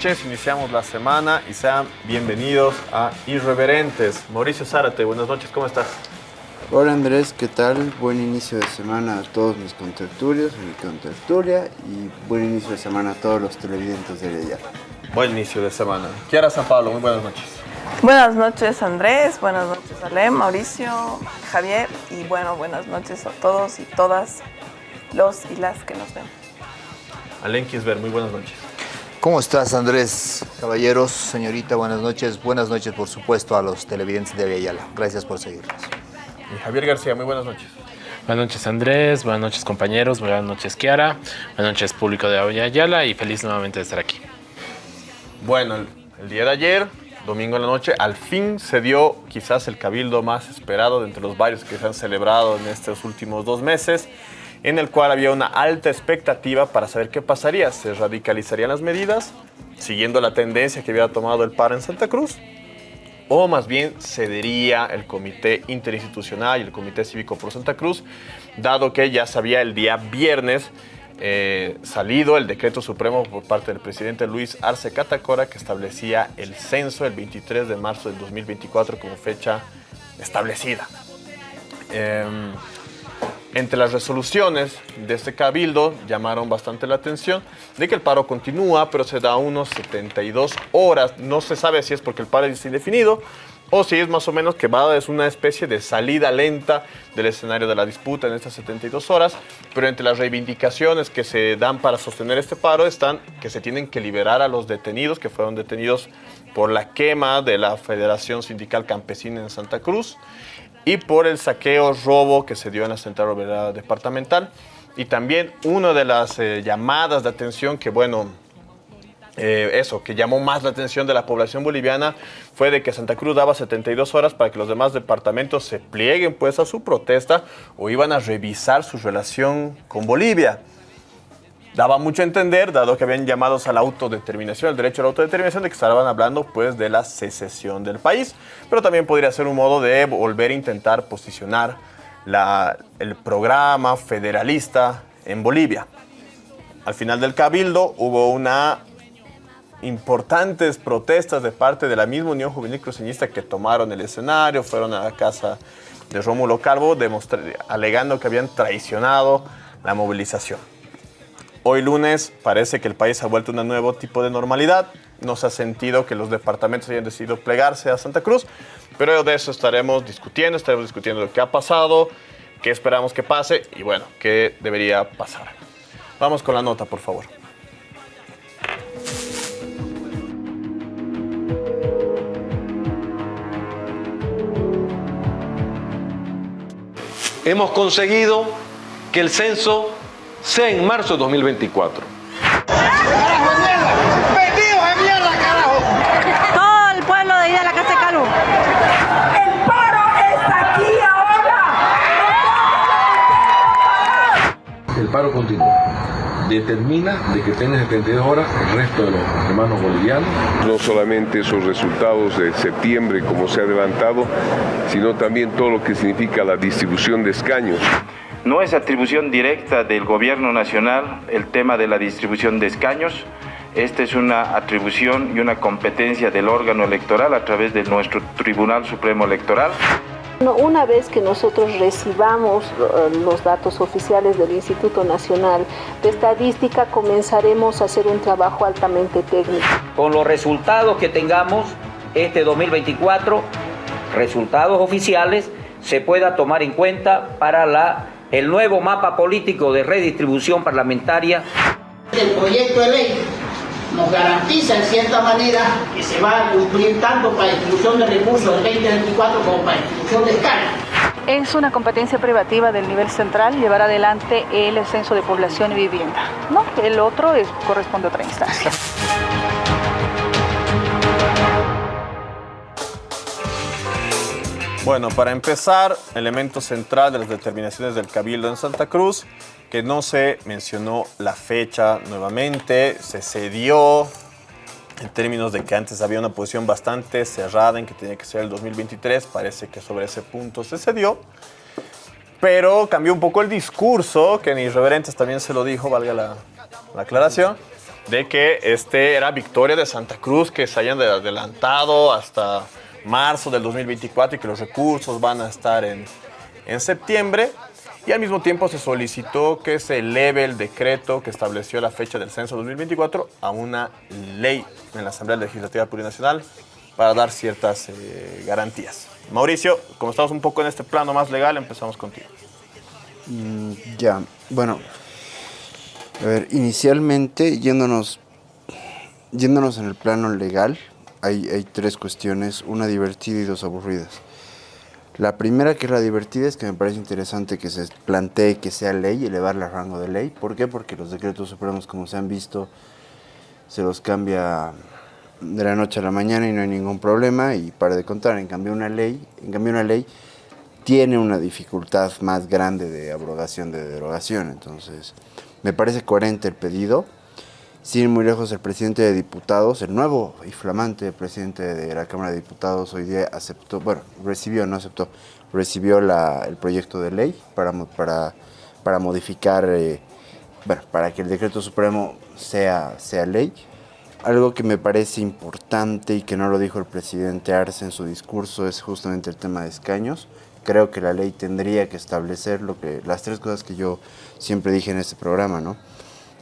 noches, iniciamos la semana y sean bienvenidos a Irreverentes. Mauricio Zárate, buenas noches, ¿cómo estás? Hola Andrés, ¿qué tal? Buen inicio de semana a todos mis contertulios, mi contertulia y buen inicio de semana a todos los televidentes de ella. Buen inicio de semana. Kiara San Pablo, muy buenas noches. Buenas noches Andrés, buenas noches Ale, Mauricio, Javier y bueno, buenas noches a todos y todas los y las que nos ven. Alen Kisber, muy buenas noches. ¿Cómo estás, Andrés? Caballeros, señorita, buenas noches. Buenas noches, por supuesto, a los televidentes de Aviala. Gracias por seguirnos. Y Javier García, muy buenas noches. Buenas noches, Andrés. Buenas noches, compañeros. Buenas noches, Kiara. Buenas noches, público de Aviala. Y feliz nuevamente de estar aquí. Bueno, el, el día de ayer, domingo en la noche, al fin se dio quizás el cabildo más esperado de entre los varios que se han celebrado en estos últimos dos meses en el cual había una alta expectativa para saber qué pasaría. ¿Se radicalizarían las medidas siguiendo la tendencia que había tomado el PAR en Santa Cruz? ¿O más bien cedería el Comité Interinstitucional y el Comité Cívico por Santa Cruz, dado que ya sabía el día viernes eh, salido el decreto supremo por parte del presidente Luis Arce Catacora que establecía el censo el 23 de marzo del 2024 como fecha establecida. Eh, entre las resoluciones de este cabildo llamaron bastante la atención de que el paro continúa, pero se da unos 72 horas. No se sabe si es porque el paro es indefinido o si es más o menos que va es una especie de salida lenta del escenario de la disputa en estas 72 horas, pero entre las reivindicaciones que se dan para sostener este paro están que se tienen que liberar a los detenidos que fueron detenidos por la quema de la Federación Sindical Campesina en Santa Cruz y por el saqueo robo que se dio en la Central Obrera Departamental. Y también una de las eh, llamadas de atención que, bueno, eh, eso, que llamó más la atención de la población boliviana fue de que Santa Cruz daba 72 horas para que los demás departamentos se plieguen pues a su protesta o iban a revisar su relación con Bolivia daba mucho a entender, dado que habían llamados a la autodeterminación, el derecho a la autodeterminación, de que estaban hablando pues de la secesión del país, pero también podría ser un modo de volver a intentar posicionar la, el programa federalista en Bolivia. Al final del cabildo hubo una importantes protestas de parte de la misma Unión Juvenil Cruceñista que tomaron el escenario, fueron a la casa de Rómulo Calvo alegando que habían traicionado la movilización. Hoy lunes parece que el país ha vuelto a un nuevo tipo de normalidad. No se ha sentido que los departamentos hayan decidido plegarse a Santa Cruz, pero de eso estaremos discutiendo, estaremos discutiendo lo que ha pasado, qué esperamos que pase y bueno, qué debería pasar. Vamos con la nota, por favor. Hemos conseguido que el censo sea en marzo de 2024. ¡Carajo, mierda! ¡Metidos en mierda, carajo! Todo el pueblo de Ida la Casa de Calú. ¡El paro está aquí ahora! El paro continúa. Determina de que tengan 72 horas el resto de los hermanos bolivianos. No solamente esos resultados de septiembre, como se ha adelantado, sino también todo lo que significa la distribución de escaños. No es atribución directa del gobierno nacional el tema de la distribución de escaños. Esta es una atribución y una competencia del órgano electoral a través de nuestro Tribunal Supremo Electoral. Una vez que nosotros recibamos eh, los datos oficiales del Instituto Nacional de Estadística, comenzaremos a hacer un trabajo altamente técnico. Con los resultados que tengamos este 2024, resultados oficiales, se pueda tomar en cuenta para la el nuevo mapa político de redistribución parlamentaria. El proyecto de ley nos garantiza en cierta manera que se va a cumplir tanto para distribución de recursos del 2024 como para distribución de escala. Es una competencia privativa del nivel central llevar adelante el censo de población y vivienda. ¿no? El otro es, corresponde a otra instancia. Bueno, para empezar, elemento central de las determinaciones del Cabildo en Santa Cruz, que no se mencionó la fecha nuevamente, se cedió en términos de que antes había una posición bastante cerrada en que tenía que ser el 2023, parece que sobre ese punto se cedió, pero cambió un poco el discurso, que en Irreverentes también se lo dijo, valga la, la aclaración, de que este era victoria de Santa Cruz, que se hayan adelantado hasta marzo del 2024 y que los recursos van a estar en, en septiembre. Y al mismo tiempo se solicitó que se eleve el decreto que estableció la fecha del censo 2024 a una ley en la Asamblea Legislativa Plurinacional para dar ciertas eh, garantías. Mauricio, como estamos un poco en este plano más legal, empezamos contigo. Mm, ya, bueno, a ver, inicialmente yéndonos, yéndonos en el plano legal, hay, hay tres cuestiones, una divertida y dos aburridas. La primera, que es la divertida, es que me parece interesante que se plantee que sea ley, elevarla a rango de ley. ¿Por qué? Porque los decretos supremos, como se han visto, se los cambia de la noche a la mañana y no hay ningún problema y para de contar. En cambio, una ley, en cambio una ley tiene una dificultad más grande de abrogación, de derogación. Entonces, me parece coherente el pedido. Sin muy lejos, el presidente de diputados, el nuevo y flamante presidente de la Cámara de Diputados, hoy día aceptó, bueno, recibió, no aceptó, recibió la, el proyecto de ley para, para, para modificar, eh, bueno, para que el decreto supremo sea, sea ley. Algo que me parece importante y que no lo dijo el presidente Arce en su discurso es justamente el tema de escaños. Creo que la ley tendría que establecer lo que, las tres cosas que yo siempre dije en este programa, ¿no?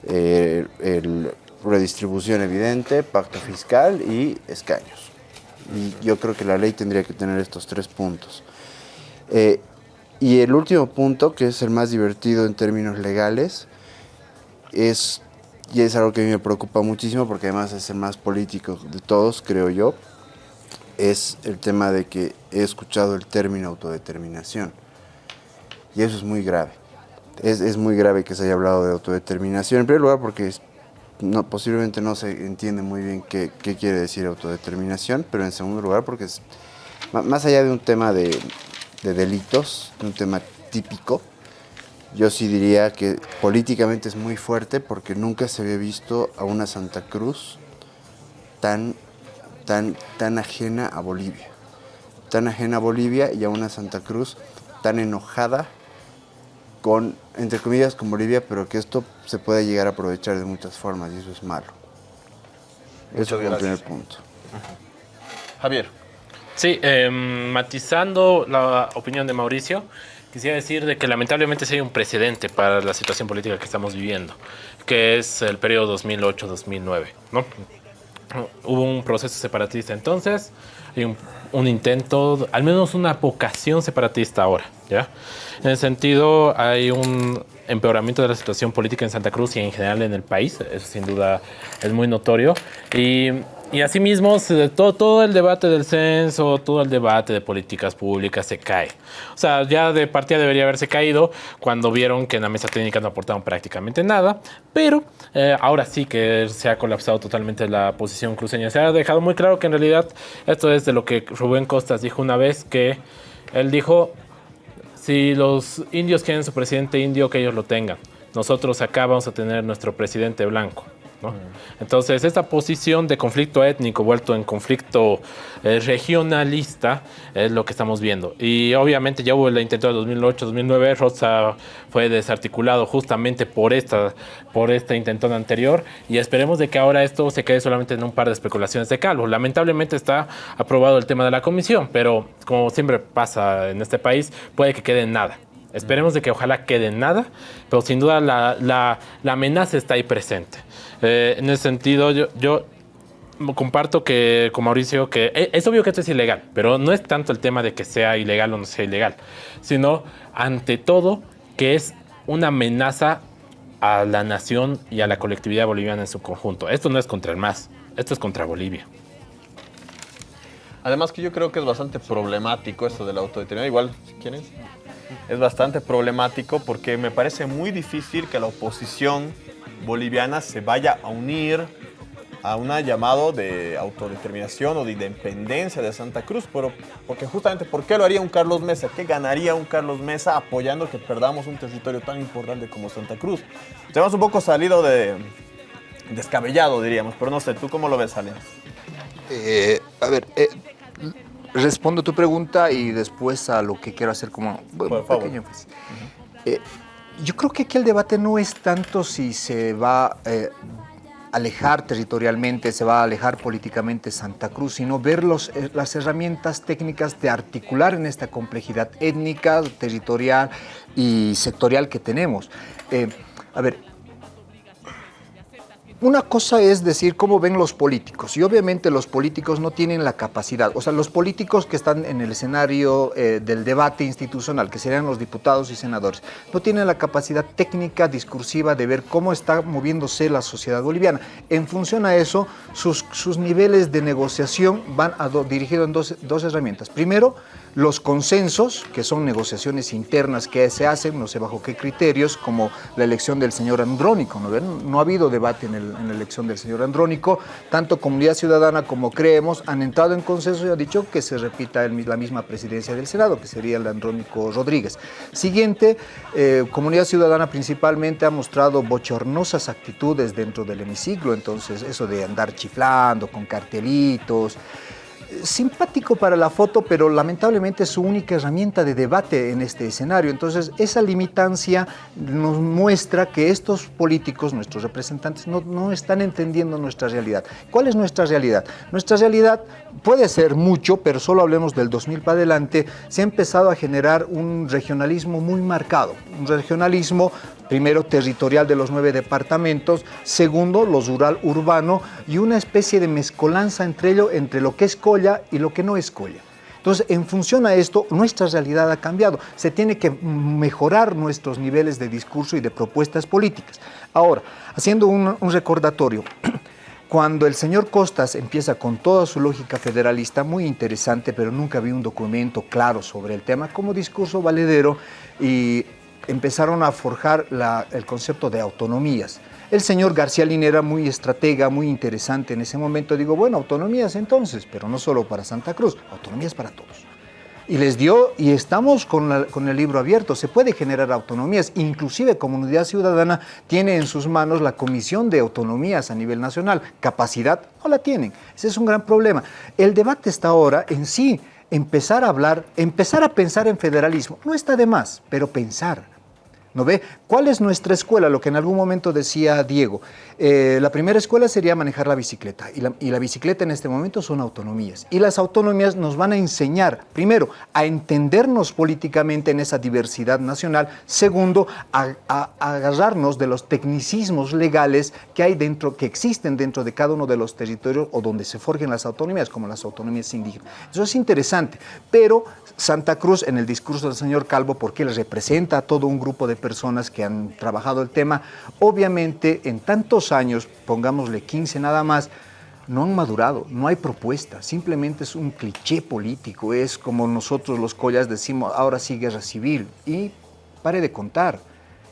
Eh, el redistribución evidente, pacto fiscal y escaños. Yo creo que la ley tendría que tener estos tres puntos. Eh, y el último punto, que es el más divertido en términos legales, es, y es algo que a mí me preocupa muchísimo porque además es el más político de todos, creo yo, es el tema de que he escuchado el término autodeterminación. Y eso es muy grave es, es, muy grave que se haya hablado de autodeterminación. En primer lugar porque posiblemente no se entiende muy bien qué, qué, quiere decir autodeterminación, pero en segundo lugar porque es, más allá de un tema de, de delitos, un tema típico, yo sí diría que políticamente es muy fuerte porque nunca se había visto a una Santa Cruz tan, tan, tan ajena a Bolivia. Tan ajena a Bolivia y a una Santa Cruz tan enojada con, entre comillas, con Bolivia, pero que esto se puede llegar a aprovechar de muchas formas y eso es malo. Eso es el primer punto. Javier. Sí, eh, matizando la opinión de Mauricio, quisiera decir de que lamentablemente sí hay un precedente para la situación política que estamos viviendo, que es el periodo 2008-2009, ¿no? Hubo un proceso separatista entonces, hay un, un, intento, al menos una vocación separatista ahora, ¿ya? En ese sentido, hay un empeoramiento de la situación política en Santa Cruz y en general en el país, eso sin duda es muy notorio, y, y asimismo todo, todo el debate del censo, todo el debate de políticas públicas se cae. O sea, ya de partida debería haberse caído cuando vieron que en la mesa técnica no aportaban prácticamente nada, pero eh, ahora sí que se ha colapsado totalmente la posición cruceña. Se ha dejado muy claro que en realidad esto es de lo que Rubén Costas dijo una vez, que él dijo, si los indios quieren su presidente indio, que ellos lo tengan. Nosotros acá vamos a tener nuestro presidente blanco. ¿No? Entonces, esta posición de conflicto étnico vuelto en conflicto eh, regionalista es lo que estamos viendo. Y obviamente ya hubo el intento de 2008-2009, Rosa fue desarticulado justamente por esta, por esta intentona anterior y esperemos de que ahora esto se quede solamente en un par de especulaciones de Calvo. Lamentablemente está aprobado el tema de la comisión, pero como siempre pasa en este país, puede que quede en nada. Esperemos de que ojalá quede en nada, pero sin duda la, la, la amenaza está ahí presente. Eh, en ese sentido, yo, yo, comparto que con Mauricio que es, es, obvio que esto es ilegal, pero no es tanto el tema de que sea ilegal o no sea ilegal, sino ante todo que es una amenaza a la nación y a la colectividad boliviana en su conjunto. Esto no es contra el MAS, esto es contra Bolivia. Además que yo creo que es bastante problemático esto de la autodeterminación. Igual, si quieren, es bastante problemático porque me parece muy difícil que la oposición boliviana se vaya a unir a un llamado de autodeterminación o de independencia de Santa Cruz, pero porque justamente, ¿por qué lo haría un Carlos Mesa? ¿Qué ganaría un Carlos Mesa apoyando que perdamos un territorio tan importante como Santa Cruz? Tenemos un poco salido de descabellado, diríamos, pero no sé, ¿tú cómo lo ves, Ale? Eh, a ver, eh, respondo tu pregunta y después a lo que quiero hacer como bueno, pequeño. Pues. Uh -huh. eh, yo creo que aquí el debate no es tanto si se va, eh, alejar territorialmente, se va a alejar políticamente Santa Cruz, sino ver los, eh, las herramientas técnicas de articular en esta complejidad étnica, territorial y sectorial que tenemos. Eh, a ver, una cosa es decir cómo ven los políticos y obviamente los políticos no tienen la capacidad, o sea, los políticos que están en el escenario eh, del debate institucional, que serían los diputados y senadores, no tienen la capacidad técnica, discursiva de ver cómo está moviéndose la sociedad boliviana. En función a eso, sus, niveles de negociación van a dirigidos en dos, dos herramientas. Primero, los consensos, que son negociaciones internas que se hacen, no sé bajo qué criterios, como la elección del señor Andrónico. ¿no, ha habido debate en, la elección del señor Andrónico. Tanto Comunidad Ciudadana como Creemos han entrado en consenso y han dicho que se repita la misma presidencia del Senado, que sería el Andrónico Rodríguez. Siguiente, eh, Comunidad Ciudadana principalmente ha mostrado bochornosas actitudes dentro del hemiciclo, entonces eso de andar chiflando con cartelitos, simpático para la foto, pero lamentablemente es su única herramienta de debate en este escenario. Entonces, esa limitancia nos muestra que estos políticos, nuestros representantes, no, no están entendiendo nuestra realidad. ¿Cuál es nuestra realidad? Nuestra realidad puede ser mucho, pero solo hablemos del 2000 para adelante, se ha empezado a generar un regionalismo muy marcado, un regionalismo primero territorial de los nueve departamentos, segundo lo rural urbano y una especie de mezcolanza entre ello, entre lo que es Colla y lo que no es Colla. Entonces, en función a esto, nuestra realidad ha cambiado. Se tiene que mejorar nuestros niveles de discurso y de propuestas políticas. Ahora, haciendo un, un recordatorio, cuando el señor Costas empieza con toda su lógica federalista, muy interesante, pero nunca vi un documento claro sobre el tema, como discurso valedero y empezaron a forjar el concepto de autonomías. El señor García Linera, muy estratega, muy interesante en ese momento, digo, bueno, autonomías entonces, pero no solo para Santa Cruz, autonomías para todos. Y les dio, y estamos con, con, el libro abierto, se puede generar autonomías, inclusive Comunidad Ciudadana tiene en sus manos la Comisión de Autonomías a nivel nacional, capacidad no la tienen, ese es un gran problema. El debate está ahora en sí, empezar a hablar, empezar a pensar en federalismo, no está de más, pero pensar, ¿No ve? ¿Cuál es nuestra escuela? Lo que en algún momento decía Diego. Eh, la primera escuela sería manejar la bicicleta y la, y la, bicicleta en este momento son autonomías. Y las autonomías nos van a enseñar, primero, a entendernos políticamente en esa diversidad nacional. Segundo, a, agarrarnos de los tecnicismos legales que hay dentro, que existen dentro de cada uno de los territorios o donde se forjen las autonomías, como las autonomías indígenas. Eso es interesante, pero Santa Cruz, en el discurso del señor Calvo, porque él representa a todo un grupo de personas que han trabajado el tema, obviamente en tantos años, pongámosle 15 nada más, no han madurado, no hay propuesta, simplemente es un cliché político, es como nosotros los collas decimos, ahora sí guerra civil, y pare de contar.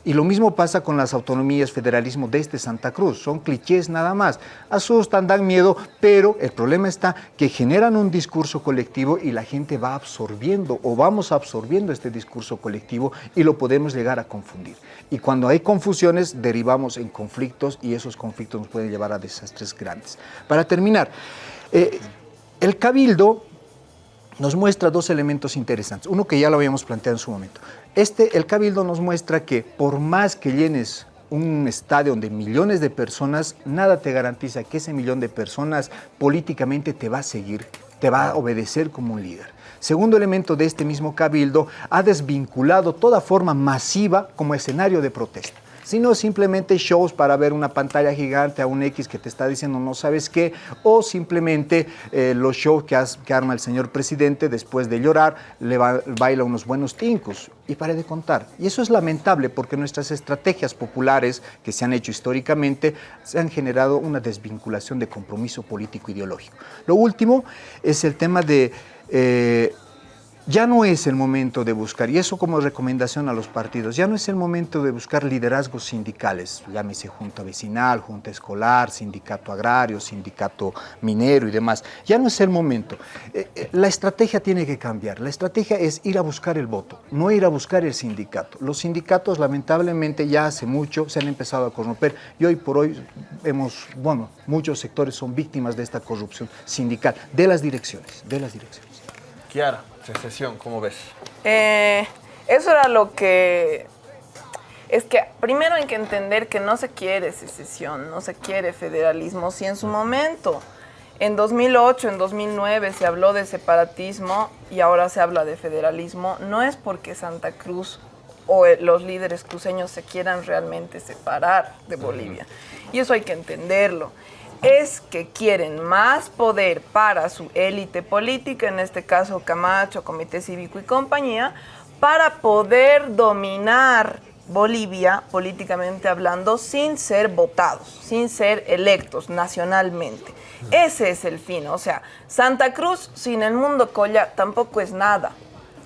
Y lo mismo pasa con las autonomías, federalismo desde Santa Cruz. Son clichés nada más. Asustan, dan miedo, pero el problema está que generan un discurso colectivo y la gente va absorbiendo o vamos absorbiendo este discurso colectivo y lo podemos llegar a confundir. Y cuando hay confusiones derivamos en conflictos y esos conflictos nos pueden llevar a desastres grandes. Para terminar, eh, el cabildo nos muestra dos elementos interesantes. Uno que ya lo habíamos planteado en su momento. Este, el Cabildo nos muestra que por más que llenes un estadio de millones de personas, nada te garantiza que ese millón de personas políticamente te va a seguir, te va a obedecer como un líder. Segundo elemento de este mismo cabildo, ha desvinculado toda forma masiva como escenario de protesta sino simplemente shows para ver una pantalla gigante a un X que te está diciendo no sabes qué, o simplemente eh, los shows que, arma el señor presidente después de llorar, le baila unos buenos tincos y pare de contar. Y eso es lamentable porque nuestras estrategias populares que se han hecho históricamente se han generado una desvinculación de compromiso político ideológico. Lo último es el tema de... Eh, ya no es el momento de buscar, y eso como recomendación a los partidos, ya no es el momento de buscar liderazgos sindicales, llámese junta vecinal, junta escolar, sindicato agrario, sindicato minero y demás. Ya no es el momento. Eh, eh, la estrategia tiene que cambiar. La estrategia es ir a buscar el voto, no ir a buscar el sindicato. Los sindicatos lamentablemente ya hace mucho se han empezado a corromper y hoy por hoy hemos, bueno, muchos sectores son víctimas de esta corrupción sindical, de las direcciones, de las direcciones. Kiara. Secesión, ¿cómo ves? Eh, eso era lo que es que primero hay que entender que no se quiere secesión, no se quiere federalismo, si en su momento, en 2008, en 2009 se habló de separatismo y ahora se habla de federalismo, no es porque Santa Cruz o eh, los líderes cruceños se quieran realmente separar de Bolivia. Y eso hay que entenderlo. Es que quieren más poder para su élite política, en este caso Camacho, Comité Cívico y compañía, para poder dominar Bolivia políticamente hablando sin ser votados, sin ser electos nacionalmente. Ese es el fin, o sea, Santa Cruz sin el mundo colla tampoco es nada,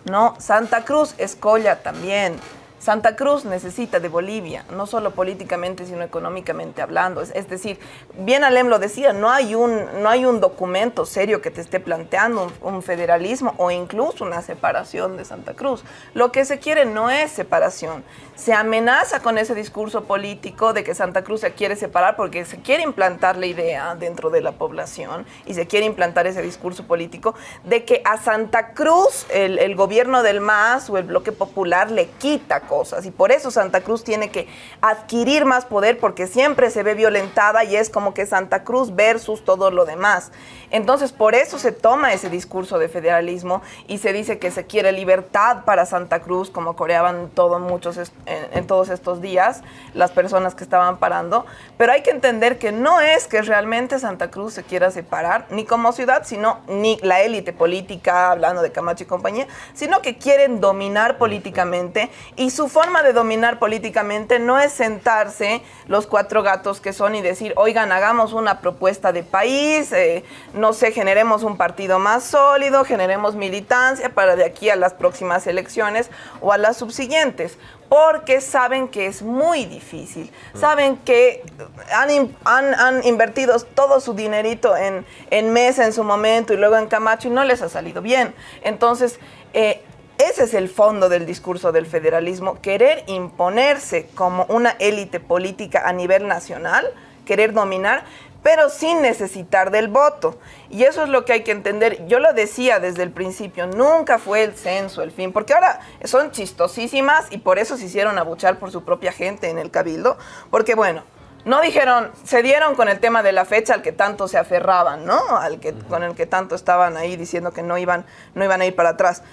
¿no? Santa Cruz es colla también. Santa Cruz necesita de Bolivia, no solo políticamente, sino económicamente hablando. Es, decir, bien Alem lo decía, no hay, un, no hay un documento serio que te esté planteando un, un, federalismo o incluso una separación de Santa Cruz. Lo que se quiere no es separación. Se amenaza con ese discurso político de que Santa Cruz se quiere separar porque se quiere implantar la idea dentro de la población y se quiere implantar ese discurso político de que a Santa Cruz el, el gobierno del MAS o el bloque popular le quita cosas. Y por eso Santa Cruz tiene que adquirir más poder porque siempre se ve violentada y es como que Santa Cruz versus todo lo demás. Entonces por eso se toma ese discurso de federalismo y se dice que se quiere libertad para Santa Cruz como coreaban todo, muchos en, en todos estos días las personas que estaban parando, pero hay que entender que no es que realmente Santa Cruz se quiera separar ni como ciudad, sino ni la élite política, hablando de Camacho y compañía, sino que quieren dominar políticamente y su forma de dominar políticamente no es sentarse los cuatro gatos que son y decir, oigan, hagamos una propuesta de país, eh, no sé, generemos un partido más sólido, generemos militancia para de aquí a las próximas elecciones o a las subsiguientes porque saben que es muy difícil. Saben que han, han, han, invertido todo su dinerito en, en Mesa en su momento y luego en Camacho y no les ha salido bien. Entonces, eh, ese es el fondo del discurso del federalismo, querer imponerse como una élite política a nivel nacional, querer dominar, pero sin necesitar del voto. Y eso es lo que hay que entender. Yo lo decía desde el principio, nunca fue el censo el fin, porque ahora son chistosísimas y por eso se hicieron abuchar por su propia gente en el cabildo, porque bueno, no dijeron, se dieron con el tema de la fecha al que tanto se aferraban, ¿no? Al que, con el que tanto estaban ahí diciendo que no iban, no iban a ir para atrás.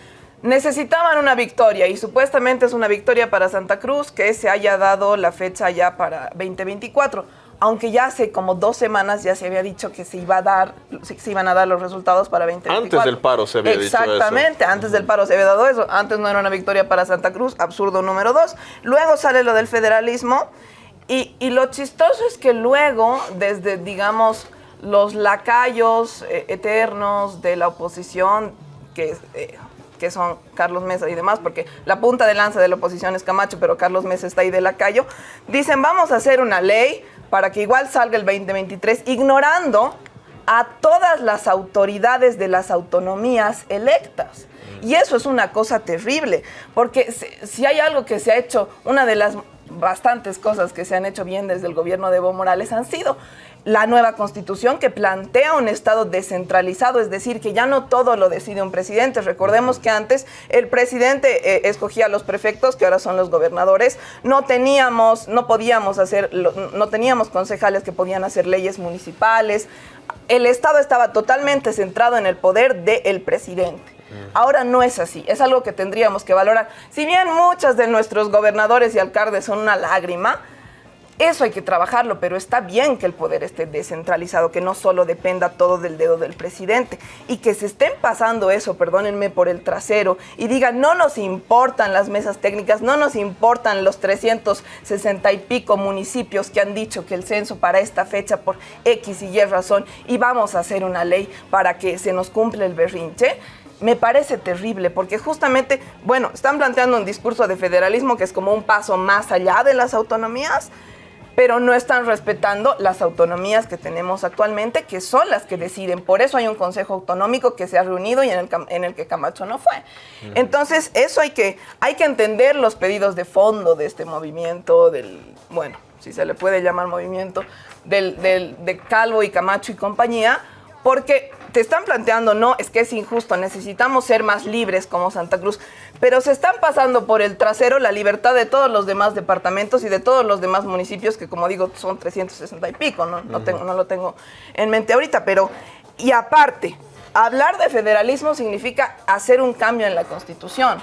Necesitaban una victoria y supuestamente es una victoria para Santa Cruz que se haya dado la fecha ya para 2024 aunque ya hace como dos semanas ya se había dicho que se iba a dar, se iban a dar los resultados para 2024. Antes del paro se había Exactamente, dicho eso. Exactamente, antes del paro se había dado eso. Antes no era una victoria para Santa Cruz, absurdo número dos. Luego sale lo del federalismo y, y lo chistoso es que luego, desde, digamos, los lacayos eh, eternos de la oposición, que eh, que son Carlos Mesa y demás, porque la punta de lanza de la oposición es Camacho, pero Carlos Mesa está ahí de lacayo, dicen vamos a hacer una ley para que igual salga el 2023, ignorando a todas las autoridades de las autonomías electas. Y eso es una cosa terrible, porque si hay algo que se ha hecho, una de las bastantes cosas que se han hecho bien desde el gobierno de Evo Morales han sido la nueva constitución que plantea un Estado descentralizado, es decir, que ya no todo lo decide un presidente. Recordemos que antes el presidente eh, escogía a los prefectos, que ahora son los gobernadores. No teníamos, no podíamos hacer, no teníamos concejales que podían hacer leyes municipales. El Estado estaba totalmente centrado en el poder del presidente. Ahora no es así, es algo que tendríamos que valorar. Si bien muchas de nuestros gobernadores y alcaldes son una lágrima, eso hay que trabajarlo, pero está bien que el poder esté descentralizado, que no solo dependa todo del dedo del presidente. Y que se estén pasando eso, perdónenme, por el trasero y digan, no nos importan las mesas técnicas, no nos importan los 360 y pico municipios que han dicho que el censo para esta fecha por X y Y razón y vamos a hacer una ley para que se nos cumpla el berrinche me parece terrible porque justamente, bueno, están planteando un discurso de federalismo que es como un paso más allá de las autonomías, pero no están respetando las autonomías que tenemos actualmente, que son las que deciden. Por eso hay un Consejo Autonómico que se ha reunido y en el, en el que Camacho no fue. Entonces, eso hay que, hay que entender los pedidos de fondo de este movimiento, del, bueno, si se le puede llamar movimiento, del, del, de Calvo y Camacho y compañía, Porque te están planteando, no, es que es injusto, necesitamos ser más libres como Santa Cruz, pero se están pasando por el trasero la libertad de todos los demás departamentos y de todos los demás municipios, que como digo, son 360 y pico, no, no, tengo, no lo tengo en mente ahorita, pero, y aparte, hablar de federalismo significa hacer un cambio en la Constitución.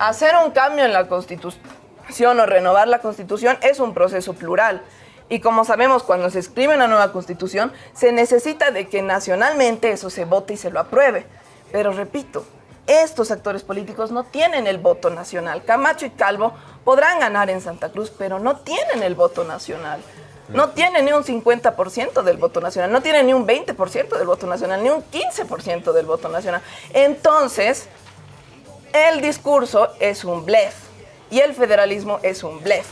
Hacer un cambio en la Constitución o renovar la Constitución es un proceso plural. Y como sabemos, cuando se escribe una nueva constitución, se necesita de que nacionalmente eso se vote y se lo apruebe. Pero repito, estos actores políticos no tienen el voto nacional. Camacho y Calvo podrán ganar en Santa Cruz, pero no tienen el voto nacional. No tienen ni un 50% del voto nacional, no tienen ni un 20% del voto nacional, ni un 15% del voto nacional. Entonces, el discurso es un blef y el federalismo es un blef.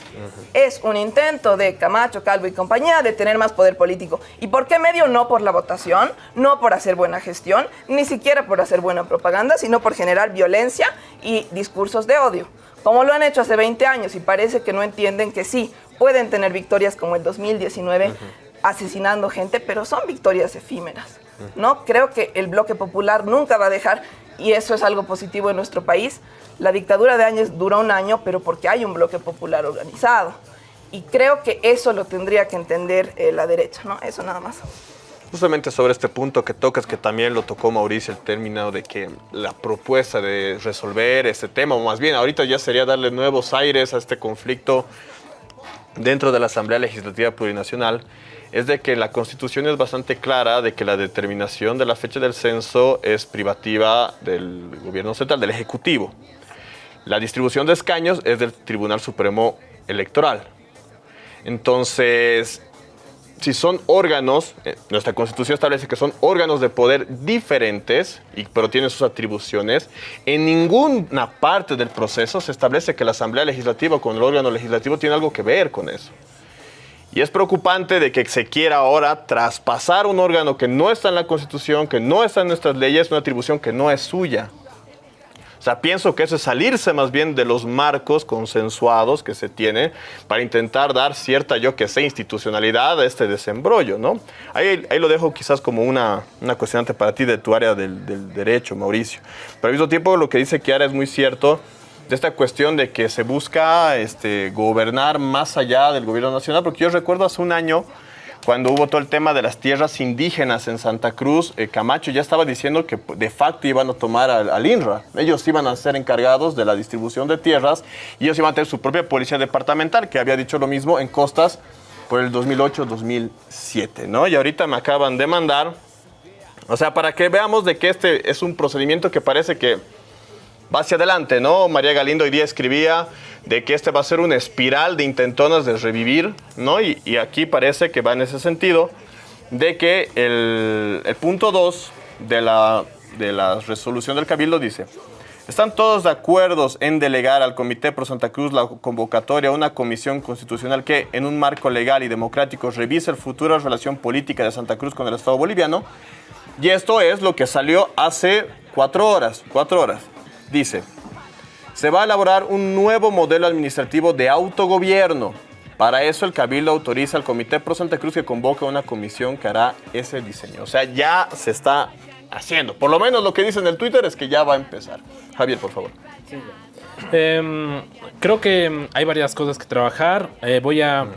Es un intento de Camacho, Calvo y compañía de tener más poder político. ¿Y por qué medio? No por la votación, no por hacer buena gestión, ni siquiera por hacer buena propaganda, sino por generar violencia y discursos de odio. Como lo han hecho hace 20 años y parece que no entienden que sí, pueden tener victorias como el 2019 asesinando gente, pero son victorias efímeras. ¿no? Creo que el bloque popular nunca va a dejar, y eso es algo positivo en nuestro país, la dictadura de años duró un año, pero porque hay un bloque popular organizado. Y creo que eso lo tendría que entender eh, la derecha, ¿no? Eso nada más. Justamente sobre este punto que tocas, que también lo tocó Mauricio, el término de que la propuesta de resolver este tema, o más bien ahorita ya sería darle nuevos aires a este conflicto dentro de la Asamblea Legislativa Plurinacional, es de que la Constitución es bastante clara de que la determinación de la fecha del censo es privativa del gobierno central, del Ejecutivo. La distribución de escaños es del Tribunal Supremo Electoral. Entonces, si son órganos, eh, nuestra Constitución establece que son órganos de poder diferentes, y, pero tienen sus atribuciones, en ninguna parte del proceso se establece que la Asamblea Legislativa con el órgano legislativo tiene algo que ver con eso. Y es preocupante de que se quiera ahora traspasar un órgano que no está en la Constitución, que no está en nuestras leyes, una atribución que no es suya. Sea, pienso que eso es salirse más bien de los marcos consensuados que se tienen para intentar dar cierta, yo que sé, institucionalidad a este desembrollo, ¿no? Ahí, ahí lo dejo quizás como una, una cuestionante para ti de tu área del, del derecho, Mauricio. Pero al mismo tiempo lo que dice Kiara es muy cierto de esta cuestión de que se busca este, gobernar más allá del gobierno nacional, porque yo recuerdo hace un año cuando hubo todo el tema de las tierras indígenas en Santa Cruz, eh, Camacho ya estaba diciendo que de facto iban a tomar al, INRA. Ellos iban a ser encargados de la distribución de tierras y ellos iban a tener su propia policía departamental, que había dicho lo mismo en costas por el 2008-2007, ¿no? Y ahorita me acaban de mandar, o sea, para que veamos de que este es un procedimiento que parece que va hacia adelante, ¿no? María Galindo hoy día escribía de que este va a ser una espiral de intentonas de revivir, ¿no? Y, aquí parece que va en ese sentido, de que el, punto 2 de la, de la resolución del Cabildo dice, ¿Están todos de acuerdo en delegar al Comité Pro Santa Cruz la convocatoria a una comisión constitucional que, en un marco legal y democrático, revise la futura relación política de Santa Cruz con el Estado boliviano? Y esto es lo que salió hace cuatro horas, cuatro horas. Dice, se va a elaborar un nuevo modelo administrativo de autogobierno. Para eso el Cabildo autoriza al Comité Pro Santa Cruz que convoque una comisión que hará ese diseño. O sea, ya se está haciendo. Por lo menos lo que dice en el Twitter es que ya va a empezar. Javier, por favor. Em, creo que hay varias cosas que trabajar. Eh, voy a...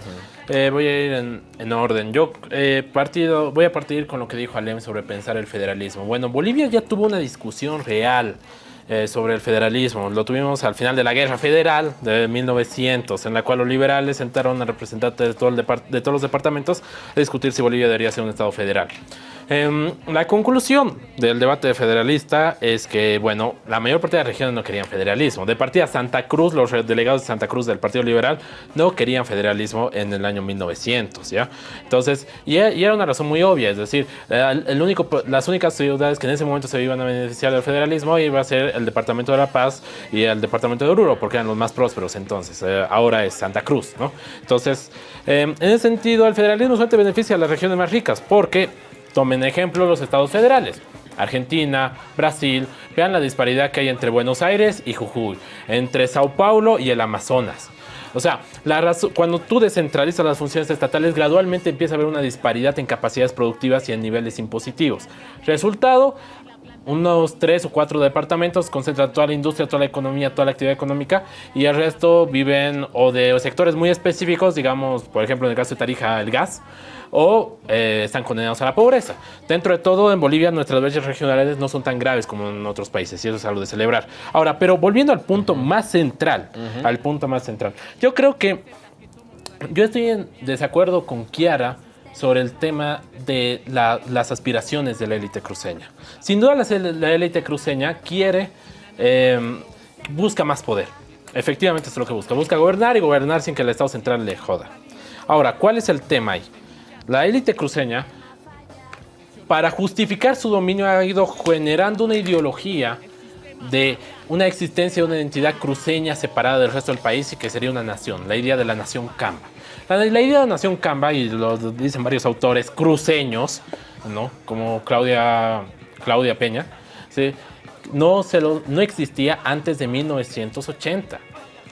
Eh, voy a ir en, orden. Yo eh, partido, voy a partir con lo que dijo Alem sobre pensar el federalismo. Bueno, Bolivia ya tuvo una discusión real eh, sobre el federalismo. Lo tuvimos al final de la Guerra Federal de 1900, en la cual los liberales sentaron a representantes de, todo de todos los departamentos a discutir si Bolivia debería ser un Estado federal. Em, la conclusión del debate federalista es que, bueno, la mayor parte de las regiones no querían federalismo. De partida Santa Cruz, los delegados de Santa Cruz del Partido Liberal no querían federalismo en el año 1900, ¿ya? Entonces, y, era una razón muy obvia, es decir, el único, las únicas ciudades que en ese momento se iban a beneficiar del federalismo iba a ser el Departamento de La Paz y el Departamento de Oruro, porque eran los más prósperos entonces. Eh, ahora es Santa Cruz, ¿no? Entonces, em, en ese sentido, el federalismo solamente beneficia a las regiones más ricas, porque Tomen ejemplo los estados federales. Argentina, Brasil, vean la disparidad que hay entre Buenos Aires y Jujuy, entre Sao Paulo y el Amazonas. O sea, la cuando tú descentralizas las funciones estatales, gradualmente empieza a haber una disparidad en capacidades productivas y en niveles impositivos. Resultado, unos tres o cuatro departamentos concentran toda la industria, toda la economía, toda la actividad económica y el resto viven o de sectores muy específicos, digamos, por ejemplo, en el caso de Tarija, el gas, o eh, están condenados a la pobreza. Dentro de todo, en Bolivia nuestras brechas regionales no son tan graves como en otros países y eso es algo de celebrar. Ahora, pero volviendo al punto más central, al punto más central, yo creo que yo estoy en desacuerdo con Kiara sobre el tema de la- las aspiraciones de la élite cruceña. Sin duda la, la élite cruceña quiere, eh, busca más poder. Efectivamente es lo que busca. Busca gobernar y gobernar sin que el Estado central le joda. Ahora, ¿cuál es el tema ahí? La élite cruceña, para justificar su dominio, ha ido generando una ideología de una existencia de una identidad cruceña separada del resto del país y que sería una nación, la idea de la nación Camba. La, idea de la nación Camba, y lo dicen varios autores cruceños, ¿no? como Claudia, Claudia Peña, no, se lo- no existía antes de 1980.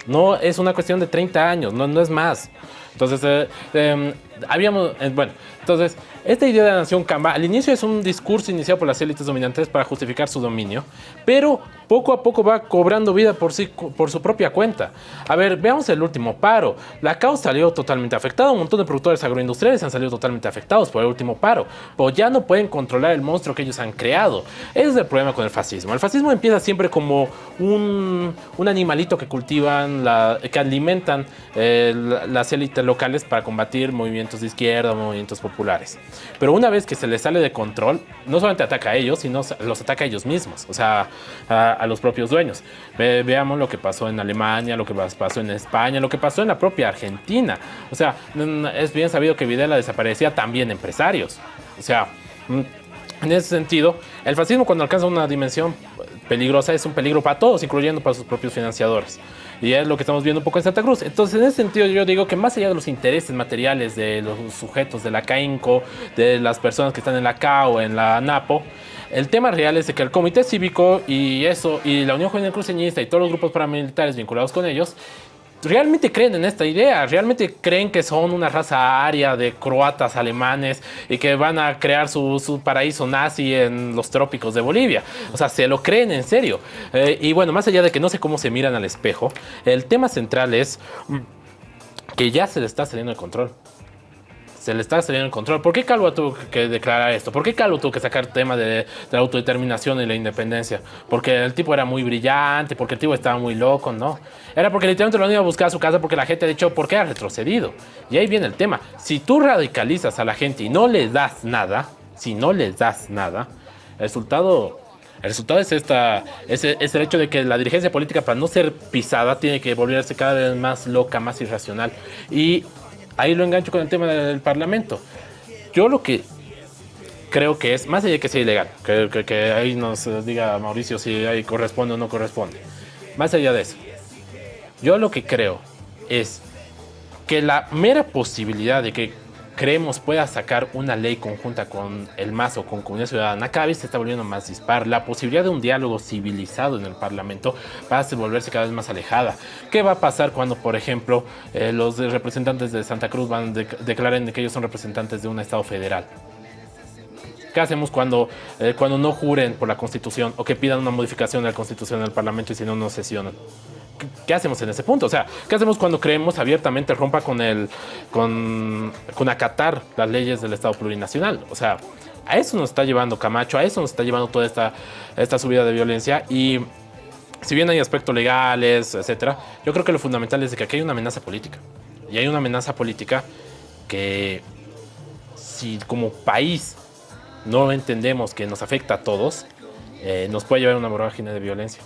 No es una cuestión de 30 años, no, no es más. Entonces, eh, em, habíamos, eh, bueno, entonces, esta idea de la nación Camba, al inicio es un discurso iniciado por las élites dominantes para justificar su dominio, pero poco a poco va cobrando vida por, sí, por su propia cuenta. A ver, veamos el último paro. La CAO salió totalmente afectada, un montón de productores agroindustriales han salido totalmente afectados por el último paro, pero ya no pueden controlar el monstruo que ellos han creado. Ese es el problema con el fascismo. El fascismo empieza siempre como un, un animalito que cultivan, la- que alimentan eh, la- las élites locales para combatir movimientos de izquierda, movimientos populares. Pero una vez que se les sale de control, no solamente ataca a ellos, sino los ataca a ellos mismos, o sea, a, a los propios dueños. Ve- veamos lo que pasó en Alemania, lo que pas- pasó en España, lo que pasó en la propia Argentina. O sea, es bien sabido que Videla desaparecía también empresarios. O sea, mm, en ese sentido, el fascismo cuando alcanza una dimensión peligrosa es un peligro para todos, incluyendo para sus propios financiadores. Y es lo que estamos viendo un poco en Santa Cruz. Entonces, en ese sentido, yo digo que más allá de los intereses materiales de los sujetos de la CAINCO, de las personas que están en la CAO, en la NAPO, el tema real es de que el Comité Cívico y eso, y la Unión Juvenil Cruceñista y todos los grupos paramilitares vinculados con ellos, realmente creen en esta idea, realmente creen que son una raza aria de croatas alemanes y que van a crear su, su paraíso nazi en los trópicos de Bolivia. O sea, se lo creen en serio. Eh, y bueno, más allá de que no sé cómo se miran al espejo, el tema central es que ya se le está saliendo el control. Se le está saliendo el control. ¿Por qué Calvo tuvo que declarar esto? ¿Por qué Calvo tuvo que sacar tema de, de la autodeterminación y la independencia? Porque el tipo era muy brillante, porque el tipo estaba muy loco, ¿no? Era porque literalmente lo han ido a buscar a su casa porque la gente ha dicho, ¿por qué ha retrocedido? Y ahí viene el tema. Si tú radicalizas a la gente y no les das nada, si no les das nada, el resultado el resultado es, esta, es, es el hecho de que la dirigencia política, para no ser pisada, tiene que volverse cada vez más loca, más irracional. Y ahí lo engancho con el tema del Parlamento. Yo lo que creo que es, más allá de que sea ilegal, que, ahí nos diga Mauricio si ahí corresponde o no corresponde, más allá de eso, yo lo que creo es que la mera posibilidad de que creemos pueda sacar una ley conjunta con el MAS o con Comunidad Ciudadana cada vez se está volviendo más dispar. La posibilidad de un diálogo civilizado en el Parlamento va a volverse cada vez más alejada. ¿Qué va a pasar cuando, por ejemplo, eh, los representantes de Santa Cruz van de- declaren que ellos son representantes de un Estado federal? ¿Qué hacemos cuando, eh, cuando no juren por la Constitución o que pidan una modificación de la Constitución en el Parlamento y si no, no sesionan? ¿Qué- ¿Qué hacemos en ese punto? O sea, ¿qué hacemos cuando creemos abiertamente rompa con el con, con acatar las leyes del Estado plurinacional? O sea, a eso nos está llevando Camacho, a eso nos está llevando toda esta, esta subida de violencia y si bien hay aspectos legales, etcétera, yo creo que lo fundamental es de que aquí hay una amenaza política. Y hay una amenaza política que si como país no entendemos que nos afecta a todos, eh, nos puede llevar a una vorágine de violencia.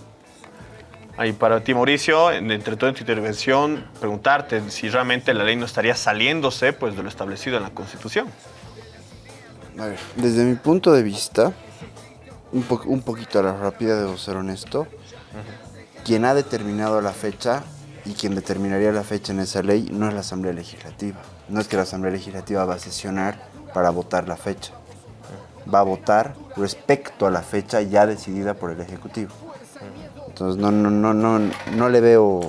Ahí para ti, Mauricio, en- entre toda tu intervención, preguntarte si realmente la ley no estaría saliéndose pues, de lo establecido en la Constitución. A ver, desde mi punto de vista, un, po- un poquito a la rápida, debo ser honesto, quien ha determinado la fecha y quien determinaría la fecha en esa ley no es la Asamblea Legislativa. No es que la Asamblea Legislativa va a sesionar para votar la fecha. va a votar respecto a la fecha ya decidida por el Ejecutivo. Entonces no, no, no, no, no le veo,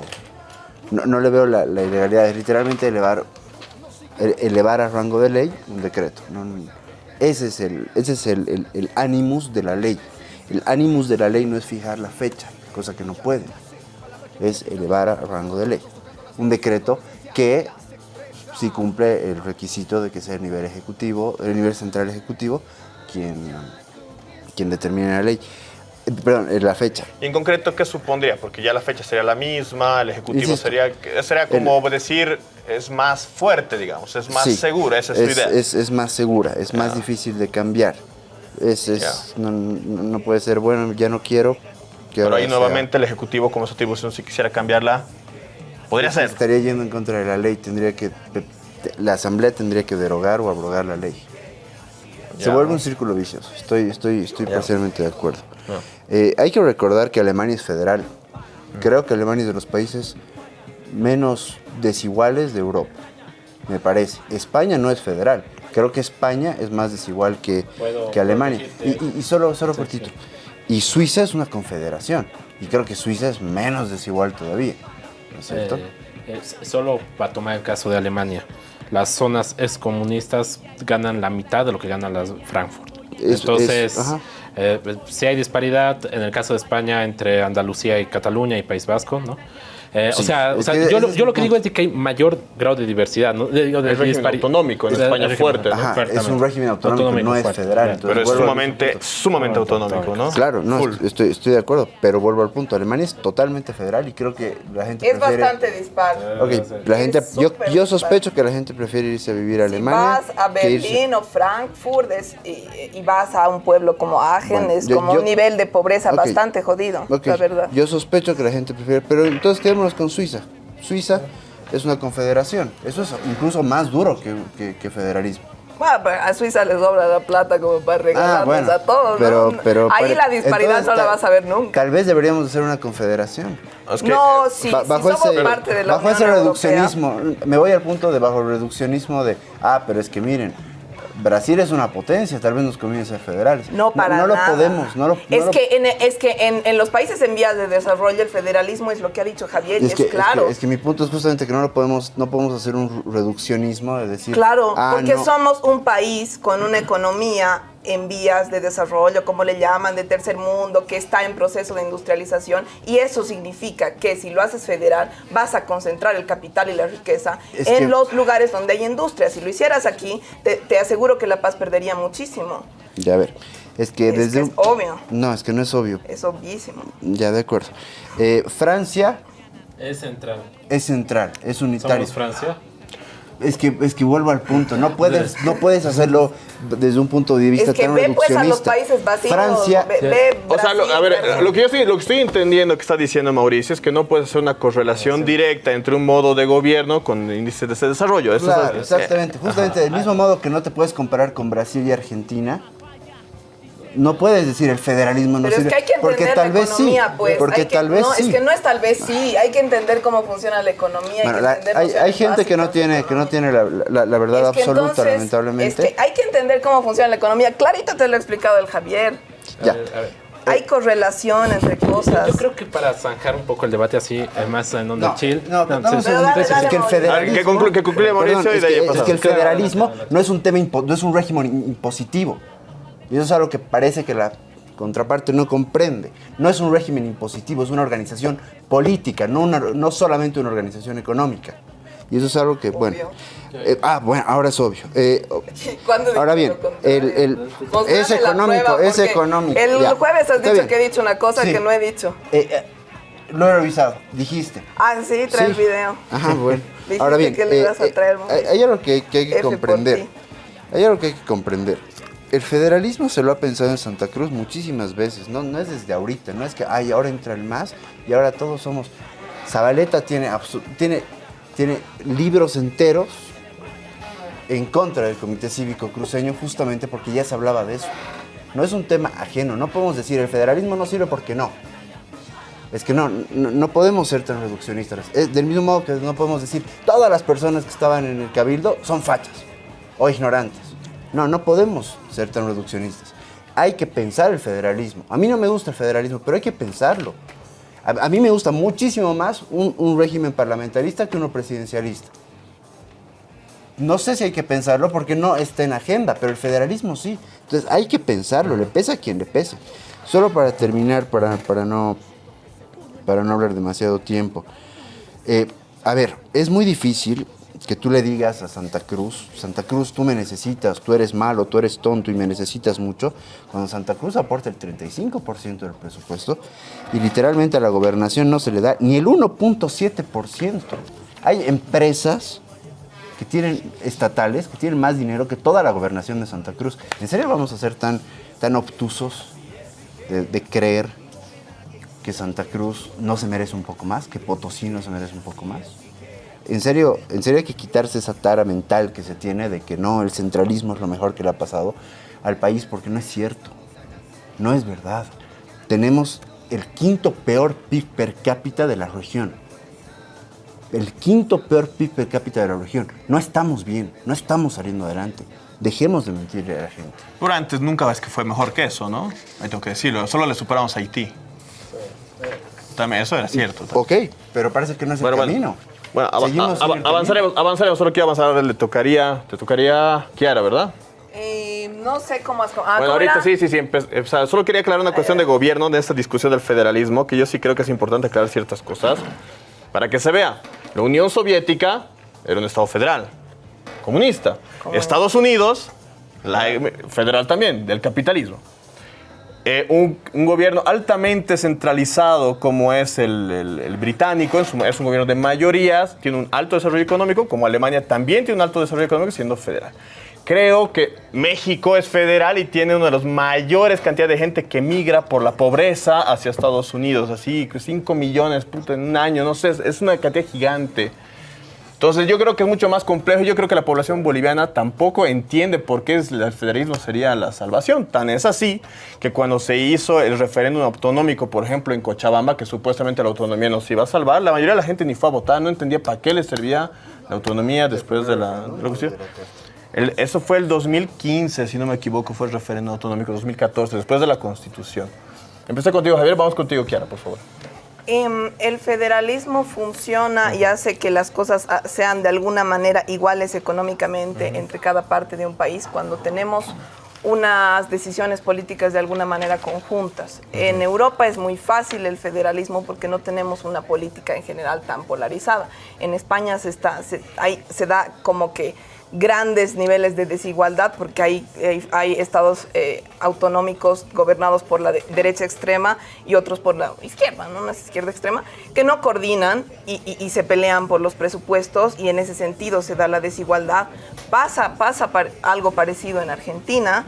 no, no le veo la, ilegalidad, es literalmente elevar, ele- elevar a rango de ley un decreto. No, ese es, el, ese es el, el, el de la ley. El animus de la ley no es fijar la fecha, cosa que no puede. Es elevar a rango de ley. Un decreto que si cumple el requisito de que sea el nivel ejecutivo, el nivel central ejecutivo, quien, quien determine la ley. Perdón, eh, la fecha. Y en concreto, ¿qué supondría? Porque ya la fecha sería la misma, el Ejecutivo Insisto, sería, sería como decir, es más fuerte, digamos, es más Sí, segura, esa es, su idea. Es, es más segura, es más difícil de cambiar. Es, es- no, puede ser, bueno, ya no quiero. que Pero ahí sea- nuevamente el Ejecutivo, como su atribución, si quisiera cambiarla, podría ser. Estaría yendo en contra de la ley, tendría que, la Asamblea tendría que derogar o abrogar la ley. Se vuelve un círculo vicioso, estoy, estoy, estoy parcialmente de acuerdo. Eh, hay que recordar que Alemania es federal. Creo que Alemania es de los países menos desiguales de Europa, me parece. España no es federal. Creo que España es más desigual que, Puedo que Alemania. Y, corregirte. y- y solo, solo cortito. Y Suiza es una confederación. Y creo que Suiza es menos desigual todavía. ¿No es cierto? Eh, es- solo para tomar el caso de Alemania, las zonas excomunistas ganan la mitad de lo que ganan las Frankfurt. Es- Entonces, es- eh, si hay disparidad en el caso de España entre Andalucía y Cataluña y País Vasco, ¿no? Eh, Sí, o sea, o es sea, yo, lo, es yo lo que digo es de que hay mayor grado de diversidad. ¿no? De- digo, de El régimen dispari- autonómico en España el fuerte, ¿no? Ajá, es Fuertemente. un régimen autonómico, no es fuerte, federal. entonces Pero es sumamente, sumamente autonómico, ¿no? Claro, no, estoy, estoy de acuerdo, pero vuelvo al punto. Alemania es totalmente federal y creo que la gente Es prefiere... bastante dispar. Ok, la Es gente, yo, yo dispar. sospecho que la gente prefiere irse a vivir a Si Alemania. vas a Berlín o Frankfurt es- y, y vas a un pueblo como Aachen, Bueno, es yo- como yo- un nivel de pobreza Ok. bastante jodido, Ok, la verdad. Yo sospecho que la gente prefiere, pero entonces con Suiza. Suiza es una confederación. Eso es incluso más duro que, que- que federalismo. Bueno, pero a Suiza les sobra la plata como para regalarnos Ah, bueno, a todos, pero, ¿no? pero, Ahí pero- la disparidad entonces, no la vas a ver nunca. Tal vez deberíamos hacer una confederación. Es que- No, sí, Ba- si somos parte de la bajo Unión ese Europea. reduccionismo, me voy al punto de bajo reduccionismo de, ah, pero es que miren, Brasil es una potencia, tal vez nos conviene ser federales. No, para No, lo nada. podemos, no lo no es, lo- que en, es que en, en los países en vías de desarrollo el federalismo es lo que ha dicho Javier y es, es que, es claro. que- es que mi punto es justamente que no lo podemos, no podemos hacer un reduccionismo de decir, Claro, ah, porque no, somos un país con una economía en vías de desarrollo, como le llaman, de tercer mundo, que está en proceso de industrialización, y eso significa que si lo haces federal, vas a concentrar el capital y la riqueza Es en que- los lugares donde hay industria. Si lo hicieras aquí, te, te aseguro que La Paz perdería muchísimo. Ya a ver, es que Es desde que es un- obvio, No, es que no es obvio. es obvísimo. Ya, de acuerdo. Eh, Francia Es central. es central, es unitario. Somos Francia. Es que, es que vuelvo al punto, no puedes, no puedes hacerlo desde un punto de vista Es que tan ve pues a los países vacíos. Francia, ve, ve O sea, lo, a ver, lo que yo estoy, lo que estoy entendiendo que está diciendo Mauricio es que no puedes hacer una correlación directa entre un modo de gobierno con índices de desarrollo. Eso es- claro, eh, exactamente. Justamente del mismo modo que no te puedes comparar con Brasil y Argentina, no puedes decir el federalismo no Pero es que hay que porque entender tal la vez economía, sí, pues. porque que- tal vez no, sí. es que no es tal vez sí. Hay que entender cómo funciona la economía. hay Bueno, la- hay, gente que no tiene, que no tiene la, la- la verdad Es que absoluta, entonces, lamentablemente. es que hay que entender cómo funciona la economía. Clarito te lo ha explicado el Javier. Ya. A ver, a ver. Hay correlación entre cosas. Yo creo que para zanjar un poco el debate así, además en onda No, chill. no, dale, que el Mauricio. federalismo- A ver, que conclu- que concluya Mauricio Perdón, y es de ahí que- pasamos. Es que el federalismo no es un tema, no es un régimen impositivo. Y eso es algo que parece que la contraparte no comprende. No es un régimen impositivo, es una organización política, no, una- no solamente una organización económica. Y eso es algo que, bueno. eh, ah, bueno, ahora es obvio. Eh, ¿Cuándo ahora bien, el, es económico, es económico. El ya. jueves has dicho que he dicho una cosa Sí. que no he dicho. Eh, lo he revisado, dijiste. Ah, sí, trae el video. Ajá, bueno. Dijiste Ahora bien, que le ibas a traer, hay, algo que, que hay que F comprender. Hay algo que hay que comprender. El federalismo se lo ha pensado en Santa Cruz muchísimas veces. No, no es desde ahorita, no es que ay, ahora entra el MAS y ahora todos somos. Zabaleta tiene, tiene libros enteros en contra del Comité Cívico Cruceño justamente porque ya se hablaba de eso. No es un tema ajeno, no podemos decir el federalismo no sirve porque no. Es que no, no, no podemos ser tan reduccionistas. Es del mismo modo que no podemos decir todas las personas que estaban en el cabildo son fachas o ignorantes. No, no podemos ser tan reduccionistas. hay que pensar el federalismo. A mí no me gusta el federalismo, pero hay que pensarlo. A, mí me gusta muchísimo más un, un régimen parlamentarista que uno presidencialista. No sé si hay que pensarlo porque no está en agenda, pero el federalismo sí. Entonces hay que pensarlo, le pesa a quien le pese. Solo para terminar, para, para, no, para no hablar demasiado tiempo. Eh, a ver, es muy difícil que tú le digas a Santa Cruz, Santa Cruz, tú me necesitas, tú eres malo, tú eres tonto y me necesitas mucho, cuando Santa Cruz aporta el 35% del presupuesto y literalmente a la gobernación no se le da ni el 1.7%. Hay empresas que tienen estatales, que tienen más dinero que toda la gobernación de Santa Cruz. ¿En serio vamos a ser tan, tan obtusos de, de creer que Santa Cruz no se merece un poco más, que Potosí no se merece un poco más? En serio, en serio hay que quitarse esa tara mental que se tiene de que no, el centralismo es lo mejor que le ha pasado al país, porque no es cierto. No es verdad. Tenemos el quinto peor PIB per cápita de la región. El quinto peor PIB per cápita de la región. No estamos bien, no estamos saliendo adelante. Dejemos de mentirle a la gente. Pero antes nunca ves que fue mejor que eso, ¿no? Ahí tengo que decirlo. Solo le superamos a Haití. También eso era cierto. Ok, pero parece que no es el camino. Bueno, ava- Seguimos a- en el avanzaremos, avanzaremos. Solo quiero avanzar. Le tocaría, te tocaría Kiara, ¿verdad? Eh, no sé cómo has... Ah, bueno, ¿cómo ahorita sí, sí, sí. empe- o sea, solo quería aclarar una cuestión de gobierno de esta discusión del federalismo, que yo sí creo que es importante aclarar ciertas cosas para que se vea. La Unión Soviética era un Estado federal, comunista. Estados Unidos, la, federal también, del capitalismo. Eh, un, un gobierno altamente centralizado como es el, británico, es un, es gobierno de mayorías, tiene un alto desarrollo económico, como Alemania también tiene un alto desarrollo económico siendo federal. Creo que México es federal y tiene una de las mayores cantidades de gente que migra por la pobreza hacia Estados Unidos, así, 5 millones puta, en un año, no sé, es una cantidad gigante. Entonces yo creo que es mucho más complejo. Yo creo que la población boliviana tampoco entiende por qué el federalismo sería la salvación. Tan es así que cuando se hizo el referéndum autonómico, por ejemplo, en Cochabamba, que supuestamente la autonomía nos iba a salvar, la mayoría de la gente ni fue a votar, no entendía para qué le servía la autonomía después de la de cuestión. El- eso fue el 2015, si no me equivoco, fue el referéndum autonómico 2014, después de la Constitución. Empecé contigo, Javier. Vamos contigo, Kiara, por favor. Em, el federalismo funciona y hace que las cosas ah, sean de alguna manera iguales económicamente entre cada parte de un país cuando tenemos unas decisiones políticas de alguna manera conjuntas. En Europa es muy fácil el federalismo porque no tenemos una política en general tan polarizada. En España se, está, se, hay- se da como que grandes niveles de desigualdad porque hay, hay, estados eh, autonómicos gobernados por la de- derecha extrema y otros por la izquierda, ¿no? Una izquierda extrema, que no coordinan y, se pelean por los presupuestos y en ese sentido se da la desigualdad. Pasa, pasa algo parecido en Argentina,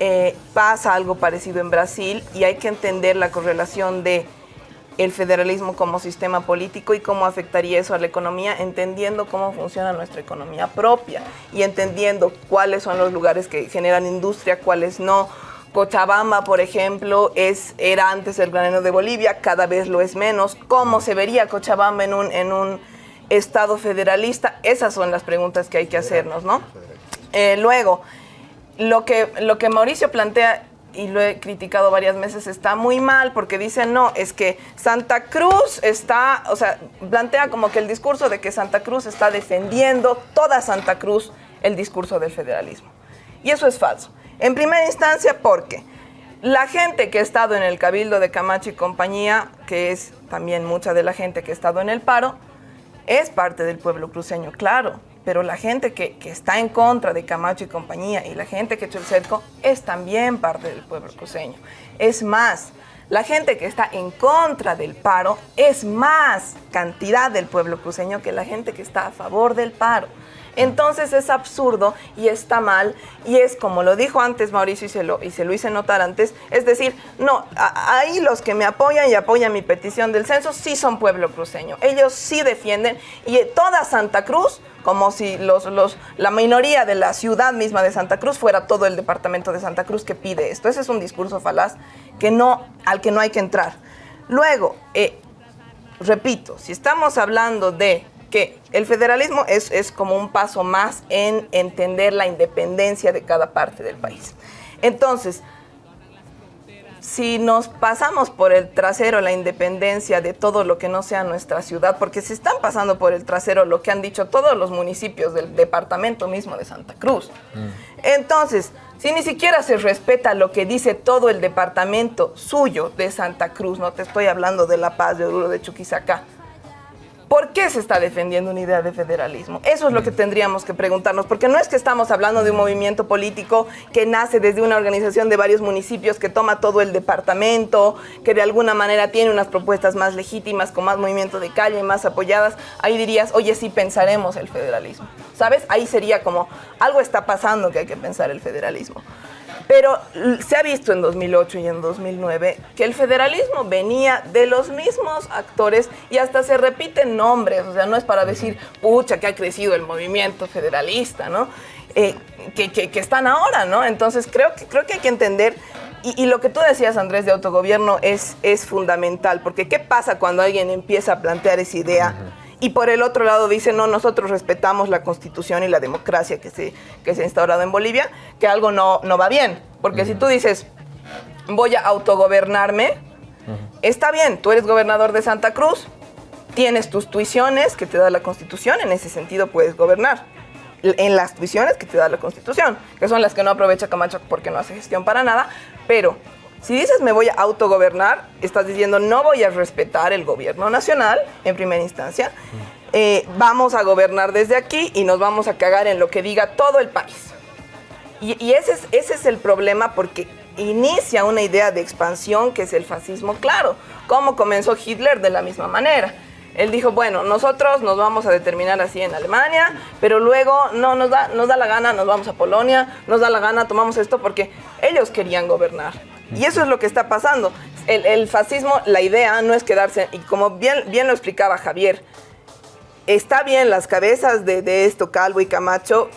eh, pasa algo parecido en Brasil y hay que entender la correlación de el federalismo como sistema político y cómo afectaría eso a la economía, entendiendo cómo funciona nuestra economía propia y entendiendo cuáles son los lugares que generan industria, cuáles no. Cochabamba, por ejemplo, es, era antes el granero de Bolivia, cada vez lo es menos. ¿Cómo se vería Cochabamba en un, en un estado federalista? Esas son las preguntas que hay que hacernos, ¿no? Eh, luego, lo que, lo que Mauricio plantea, y lo he criticado varias veces, está muy mal porque dice, no, es que Santa Cruz está, o sea, plantea como que el discurso de que Santa Cruz está defendiendo toda Santa Cruz el discurso del federalismo. Y eso es falso. En primera instancia, porque la gente que ha estado en el Cabildo de Camacho y compañía, que es también mucha de la gente que ha estado en el paro, es parte del pueblo cruceño, claro, pero la gente que, que está en contra de Camacho y compañía y la gente que echó el cerco es también parte del pueblo cruceño. Es más, la gente que está en contra del paro es más cantidad del pueblo cruceño que la gente que está a favor del paro. Entonces es absurdo y está mal. Y es como lo dijo antes Mauricio y se lo, y se lo hice notar antes, es decir, no, ahí los que me apoyan y apoyan mi petición del censo sí son pueblo cruceño, ellos sí defienden y toda Santa Cruz, como si los, los, la minoría de la ciudad misma de Santa Cruz fuera todo el departamento de Santa Cruz que pide esto, ese es un discurso falaz que no, al que no hay que entrar. Luego, eh, repito, si estamos hablando de que el federalismo es, es como un paso más en entender la independencia de cada parte del país. Entonces, si nos pasamos por el trasero la independencia de todo lo que no sea nuestra ciudad, porque se están pasando por el trasero lo que han dicho todos los municipios del departamento mismo de Santa Cruz. Entonces, si ni siquiera se respeta lo que dice todo el departamento suyo de Santa Cruz, no te estoy hablando de La Paz, de Oruro, de Chuquisaca, ¿Por qué se está defendiendo una idea de federalismo? Eso es lo que tendríamos que preguntarnos, porque no es que estamos hablando de un movimiento político que nace desde una organización de varios municipios que toma todo el departamento, que de alguna manera tiene unas propuestas más legítimas, con más movimiento de calle, más apoyadas. Ahí dirías, oye, sí pensaremos el federalismo. ¿Sabes? Ahí sería como, algo está pasando que hay que pensar el federalismo. Pero se ha visto en 2008 y en 2009 que el federalismo venía de los mismos actores y hasta se repiten nombres, o sea, no es para decir, pucha, que ha crecido el movimiento federalista, ¿no? Eh, que, que, están ahora, ¿no? Entonces creo que, creo que hay que entender, y, lo que tú decías, Andrés, de autogobierno es, es fundamental, porque ¿qué pasa cuando alguien empieza a plantear esa idea? Y por el otro lado dice, no, nosotros respetamos la constitución y la democracia que se, que se ha instaurado en Bolivia, que algo no, no va bien. Porque si tú dices, voy a autogobernarme, está bien, tú eres gobernador de Santa Cruz, tienes tus tuiciones que te da la constitución, en ese sentido puedes gobernar. En las tuiciones que te da la constitución, que son las que no aprovecha Camacho porque no hace gestión para nada, pero si dices me voy a autogobernar, estás diciendo no voy a respetar el gobierno nacional en primera instancia. Eh, vamos a gobernar desde aquí y nos vamos a cagar en lo que diga todo el país. Y, ese, es, ese es el problema porque inicia una idea de expansión que es el fascismo, claro. Como comenzó Hitler de la misma manera. Él dijo, bueno, nosotros nos vamos a determinar así en Alemania, pero luego no nos da, nos da la gana, nos vamos a Polonia, nos da la gana, tomamos esto porque ellos querían gobernar. Y eso es lo que está pasando. El, fascismo, la idea no es quedarse, y como bien, bien lo explicaba Javier, está bien las cabezas de, esto, Calvo y Camacho,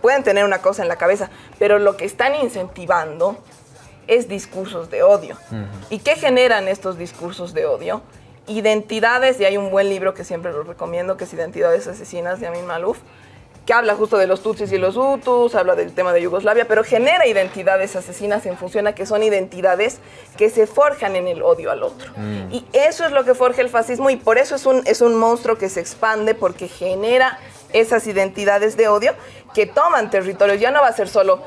pueden tener una cosa en la cabeza, pero lo que están incentivando es discursos de odio. ¿Y qué generan estos discursos de odio? Identidades, y hay un buen libro que siempre lo recomiendo, que es Identidades Asesinas de Amin Malouf, que habla justo de los Tutsis y los Hutus, habla del tema de Yugoslavia, pero genera identidades asesinas en función a que son identidades que se forjan en el odio al otro. Mm. Y eso es lo que forja el fascismo y por eso es un, es un monstruo que se expande porque genera esas identidades de odio que toman territorios. Ya no va a ser solo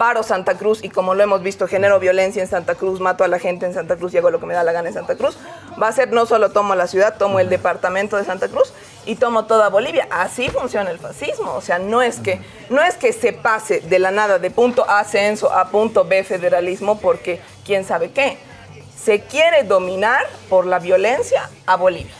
paro Santa Cruz y como lo hemos visto, genero violencia en Santa Cruz, mato a la gente en Santa Cruz y hago lo que me da la gana en Santa Cruz, va a ser no solo tomo la ciudad, tomo el departamento de Santa Cruz y tomo toda Bolivia. Así funciona el fascismo. O sea, no es que, no es que se pase de la nada de punto A ascenso a punto B federalismo porque quién sabe qué. Se quiere dominar por la violencia a Bolivia.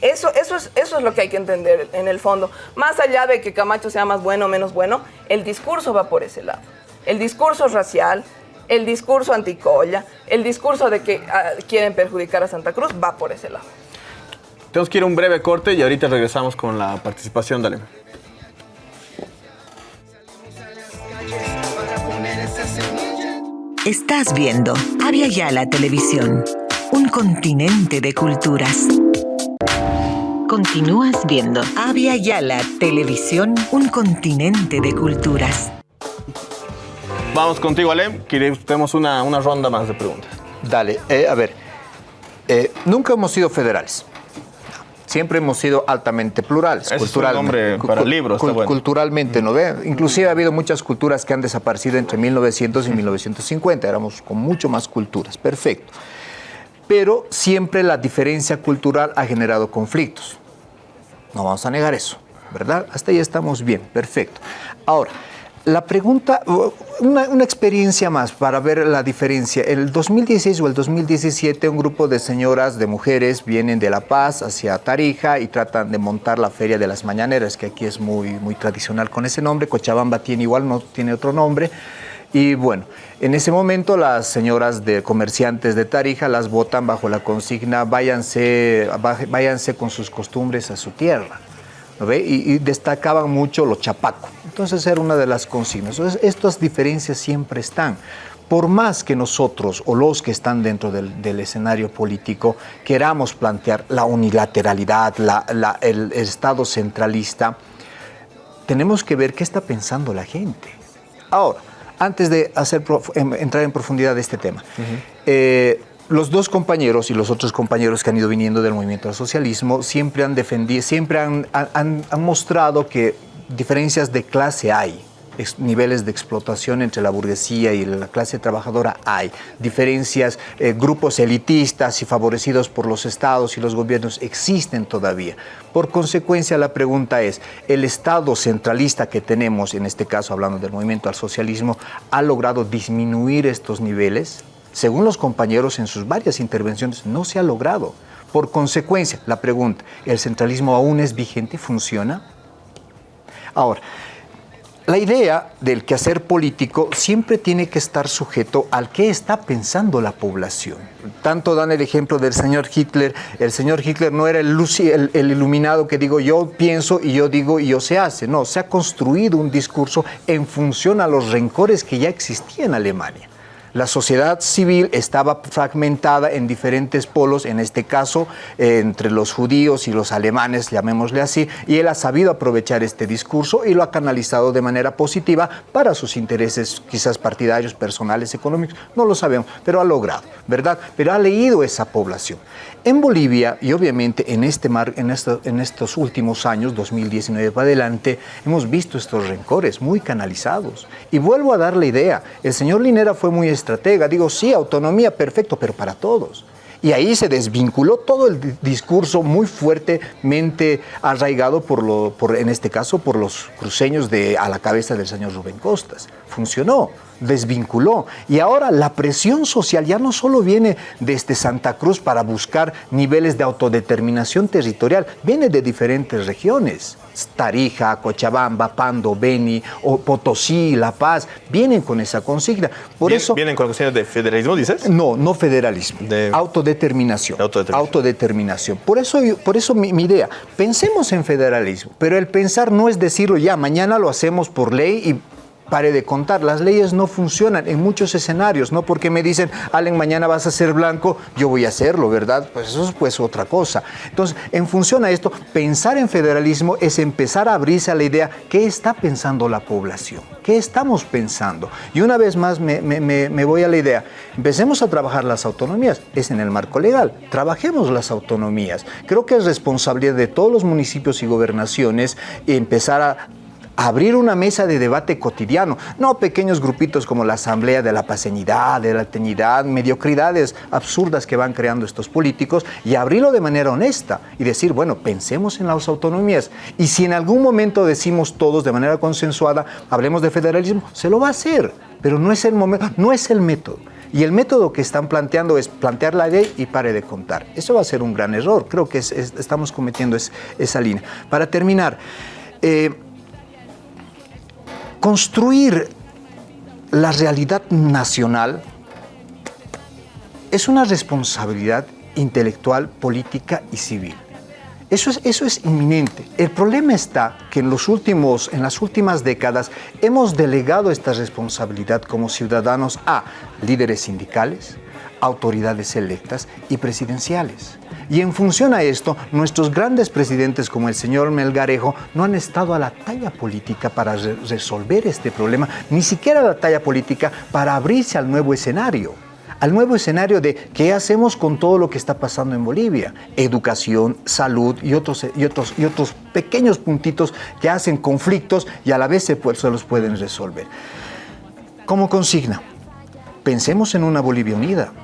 Eso, eso, es, eso es lo que hay que entender en el fondo. Más allá de que Camacho sea más bueno o menos bueno, el discurso va por ese lado el discurso racial, el discurso anticolla, el discurso de que ah, quieren perjudicar a Santa Cruz va por ese lado. Tenemos que ir a un breve corte y ahorita regresamos con la participación. Dale. Estás viendo Avia Yala Televisión, un continente de culturas. Continúas viendo Avia Yala Televisión, un continente de culturas. Vamos contigo, Ale. Tenemos una, una ronda más de preguntas. Dale, eh, a ver. Eh, nunca hemos sido federales. Siempre hemos sido altamente plurales. Es un nombre para libros. Culturalmente, ¿no ve? Inclusive ha habido muchas culturas que han desaparecido entre 1900 y 1950. Éramos con mucho más culturas. Perfecto. Pero siempre la diferencia cultural ha generado conflictos. No vamos a negar eso, ¿verdad? Hasta ahí estamos bien. Perfecto. Ahora, la pregunta, una, experiencia más para ver la diferencia. El 2016 o el 2017 un grupo de señoras, de mujeres, vienen de La Paz hacia Tarija y tratan de montar la Feria de las Mañaneras, que aquí es muy, muy tradicional con ese nombre. Cochabamba tiene igual, no tiene otro nombre. Y bueno, en ese momento las señoras de comerciantes de Tarija las votan bajo la consigna váyanse, váyanse con sus costumbres a su tierra. Y, destacaban mucho los chapacos. Entonces era una de las consignas. Entonces, estas diferencias siempre están. Por más que nosotros o los que están dentro del, escenario político queramos plantear la unilateralidad, el, Estado centralista, tenemos que ver qué está pensando la gente. Ahora, antes de hacer em- entrar en profundidad de este tema. Eh, los dos compañeros y los otros compañeros que han ido viniendo del movimiento al socialismo siempre han defendido, siempre han, han- han mostrado que diferencias de clase hay. niveles de explotación entre la burguesía y la clase trabajadora hay. Diferencias, eh, grupos elitistas y favorecidos por los estados y los gobiernos existen todavía. Por consecuencia, la pregunta es, ¿el Estado centralista que tenemos, en este caso hablando del movimiento al socialismo, ha logrado disminuir estos niveles? Según los compañeros en sus varias intervenciones, no se ha logrado. Por consecuencia, la pregunta, ¿el centralismo aún es vigente? ¿Funciona? Ahora, la idea del quehacer político siempre tiene que estar sujeto al que está pensando la población. Tanto dan el ejemplo del señor Hitler. El señor Hitler no era el, el- el iluminado que digo yo pienso y yo digo y yo se hace. No, se ha construido un discurso en función a los rencores que ya existían en Alemania. La sociedad civil estaba fragmentada en diferentes polos, en este caso entre los judíos y los alemanes, llamémosle así, y él ha sabido aprovechar este discurso y lo ha canalizado de manera positiva para sus intereses quizás partidarios, personales, económicos, no lo sabemos, pero ha logrado, ¿verdad? Pero ha leído esa población. En Bolivia, y obviamente en, este mar, en, esto- en estos últimos años, 2019 para adelante, hemos visto estos rencores muy canalizados. Y vuelvo a dar la idea, el señor Linera fue muy estratega, digo, sí, autonomía, perfecto, pero para todos. Y ahí se desvinculó todo el di- discurso muy fuertemente arraigado por, lo, por en este caso, por los cruceños de, a la cabeza del señor Rubén Costas. Funcionó, desvinculó. Y ahora la presión social ya no solo viene desde Santa Cruz para buscar niveles de autodeterminación territorial, viene de diferentes regiones. Tarija, Cochabamba, Pando, Beni, o Potosí, La Paz, vienen con esa consigna. Por Bien- eso... ¿Vienen con cuestiones de federalismo, dices? No, no federalismo. Autodeterminación. Autodeterminación. Por eso, por eso mi, mi idea, pensemos en federalismo, pero el pensar no es decirlo ya, mañana lo hacemos por ley y pare de contar. Las leyes no funcionan en muchos escenarios, no porque me dicen, Allen, mañana vas a ser blanco, yo voy a hacerlo, ¿verdad? Pues eso es pues otra cosa. Entonces, en función a esto, pensar en federalismo es empezar a abrirse a la idea, ¿qué está pensando la población? ¿Qué estamos pensando? Y una vez más me, me- voy a la idea, empecemos a trabajar las autonomías, es en el marco legal, trabajemos las autonomías. Creo que es responsabilidad de todos los municipios y gobernaciones empezar a abrir una mesa de debate cotidiano, no pequeños grupitos como la Asamblea de la Paseñidad, de la Teñidad, mediocridades absurdas que van creando estos políticos y abrirlo de manera honesta y decir, bueno, pensemos en las autonomías y si en algún momento decimos todos de manera consensuada, hablemos de federalismo, se lo va a hacer, pero no es el momento, no es el método. Y el método que están planteando es plantear la ley y pare de contar. Eso va a ser un gran error. Creo que es- es- estamos cometiendo es- esa línea. Para terminar, eh, construir la realidad nacional es una responsabilidad intelectual, política y civil. Eso es, eso es inminente. El problema está que en, los últimos, en las últimas décadas hemos delegado esta responsabilidad como ciudadanos a líderes sindicales, autoridades electas y presidenciales. Y en función a esto, nuestros grandes presidentes como el señor Melgarejo no han estado a la talla política para re- resolver este problema, ni siquiera a la talla política para abrirse al nuevo escenario al nuevo escenario de qué hacemos con todo lo que está pasando en Bolivia. Educación, salud y otros, y otros, y otros pequeños puntitos que hacen conflictos y a la vez se los pueden resolver. Como consigna, pensemos en una Bolivia unida.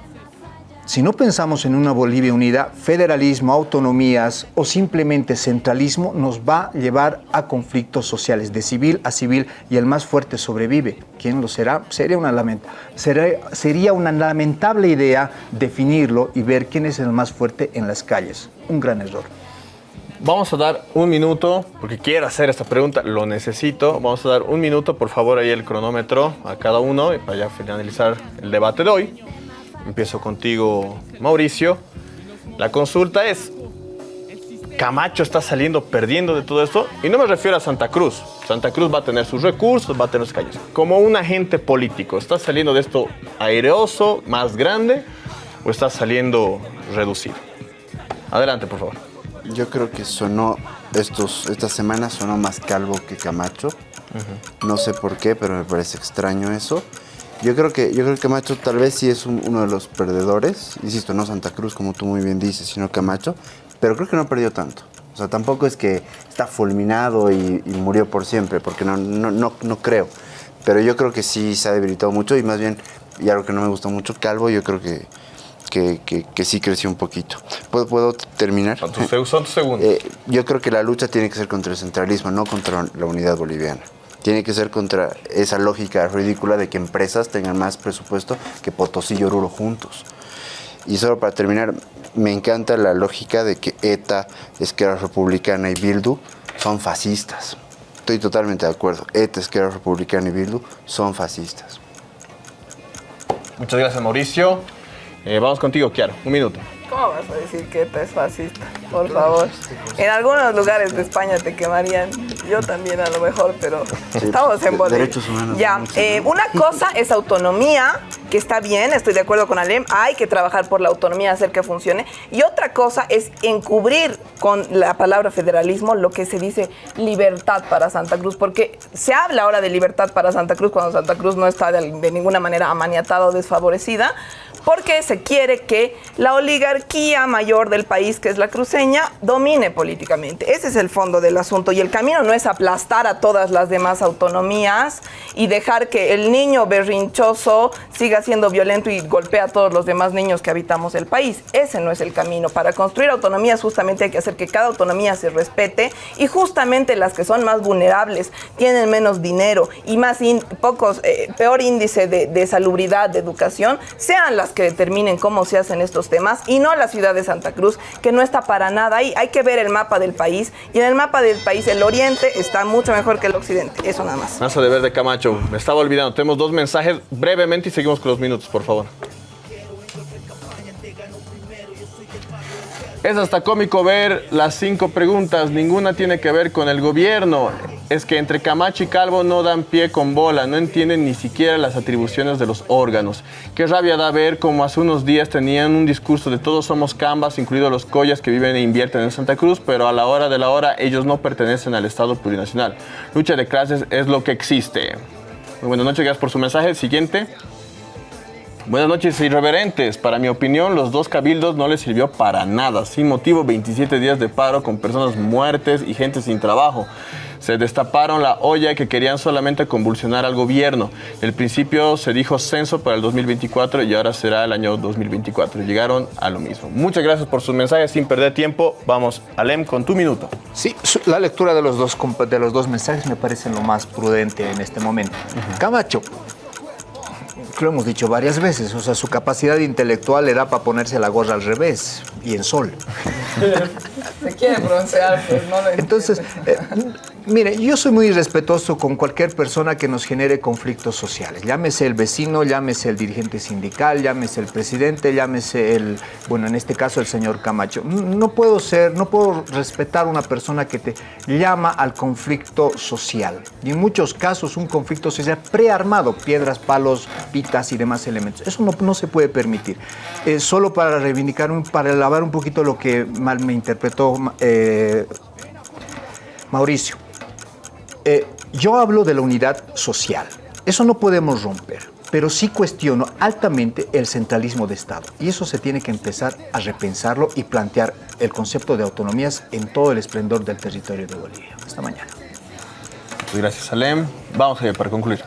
Si no pensamos en una Bolivia unida, federalismo, autonomías o simplemente centralismo nos va a llevar a conflictos sociales de civil a civil y el más fuerte sobrevive. ¿Quién lo será? Sería una, sería una lamentable idea definirlo y ver quién es el más fuerte en las calles. Un gran error. Vamos a dar un minuto, porque quiero hacer esta pregunta, lo necesito. Vamos a dar un minuto, por favor, ahí el cronómetro a cada uno para ya finalizar el debate de hoy. Empiezo contigo, Mauricio. La consulta es, Camacho está saliendo perdiendo de todo esto, y no me refiero a Santa Cruz. Santa Cruz va a tener sus recursos, va a tener sus calles. Como un agente político, ¿está saliendo de esto aireoso, más grande, o está saliendo reducido? Adelante, por favor. Yo creo que sonó, estos, esta semana sonó más calvo que Camacho. No sé por qué, pero me parece extraño eso. Yo creo que, yo creo que Camacho tal vez sí es un- uno de los perdedores. Insisto, no Santa Cruz, como tú muy bien dices, sino Camacho. Pero creo que no perdió tanto. O sea, tampoco es que está fulminado y, y murió por siempre, porque no, no, no, no creo. Pero yo creo que sí se ha debilitado mucho y más bien, y algo que no me gusta mucho, Calvo, yo creo que, que, que- que sí creció un poquito. ¿Puedo, puedo terminar? Son tus segundos. Eh, yo creo que la lucha tiene que ser contra el centralismo, no contra la unidad boliviana. Tiene que ser contra esa lógica ridícula de que empresas tengan más presupuesto que Potosí y Oruro juntos. Y solo para terminar, me encanta la lógica de que ETA, Esquerra Republicana y Bildu son fascistas. Estoy totalmente de acuerdo. ETA, Esquerra Republicana y Bildu son fascistas. Muchas gracias, Mauricio. Eh, vamos contigo, Kiara. Un minuto. ¿Cómo vas a decir que es fascista? Por favor. En algunos lugares de España te quemarían. Yo también a lo mejor, pero estamos en Bolivia. derechos humanos, Ya, eh, una cosa es autonomía, que está bien, estoy de acuerdo con Alem, hay que trabajar por la autonomía, hacer que funcione. Y otra cosa es encubrir con la palabra federalismo lo que se dice libertad para Santa Cruz, porque se habla ahora de libertad para Santa Cruz cuando Santa Cruz no está de, de ninguna manera amaniatada o desfavorecida porque se quiere que la oligarquía mayor del país, que es la cruceña, domine políticamente. Ese es el fondo del asunto. Y el camino no es aplastar a todas las demás autonomías y dejar que el niño berrinchoso siga siendo violento y golpea a todos los demás niños que habitamos el país. Ese no es el camino. Para construir autonomías justamente hay que hacer que cada autonomía se respete y justamente las que son más vulnerables, tienen menos dinero y más in- pocos, eh, peor índice de, de salubridad, de educación, sean las que determinen cómo se hacen estos temas y no la ciudad de Santa Cruz, que no está para nada ahí. Hay que ver el mapa del país y en el mapa del país el oriente está mucho mejor que el occidente. Eso nada más. Mazo de verde Camacho. Me estaba olvidando. Tenemos dos mensajes brevemente y seguimos con los minutos, por favor. Es hasta cómico ver las cinco preguntas. Ninguna tiene que ver con el gobierno. Es que entre Camacho y Calvo no dan pie con bola. No entienden ni siquiera las atribuciones de los órganos. Qué rabia da ver como hace unos días tenían un discurso de todos somos cambas, incluidos los collas que viven e invierten en Santa Cruz, pero a la hora de la hora ellos no pertenecen al Estado plurinacional. Lucha de clases es lo que existe. Buenas noches, gracias por su mensaje. Siguiente. Buenas noches, irreverentes. Para mi opinión, los dos cabildos no les sirvió para nada. Sin motivo, 27 días de paro con personas muertes y gente sin trabajo. Se destaparon la olla que querían solamente convulsionar al gobierno. El principio se dijo censo para el 2024 y ahora será el año 2024. Llegaron a lo mismo. Muchas gracias por sus mensajes. Sin perder tiempo, vamos, Alem, con tu minuto. Sí, la lectura de los dos, de los dos mensajes me parece lo más prudente en este momento. Camacho, lo hemos dicho varias veces, o sea, su capacidad intelectual le da para ponerse la gorra al revés y en sol. Se quiere broncear, pues no lo Entonces, eh, mire, yo soy muy respetuoso con cualquier persona que nos genere conflictos sociales. Llámese el vecino, llámese el dirigente sindical, llámese el presidente, llámese el, bueno, en este caso el señor Camacho. No puedo ser, no puedo respetar una persona que te llama al conflicto social. Y en muchos casos un conflicto social prearmado, piedras, palos, pitas y demás elementos. Eso no, se puede permitir. Eh, solo para reivindicar, para lavar un poquito lo que mal me interpretó eh, Mauricio, eh, yo hablo de la unidad social. Eso no podemos romper, pero sí cuestiono altamente el centralismo de Estado. Y eso se tiene que empezar a repensarlo y plantear el concepto de autonomías en todo el esplendor del territorio de Bolivia. Hasta mañana. Muchas gracias, Alem. Vamos a para concluir.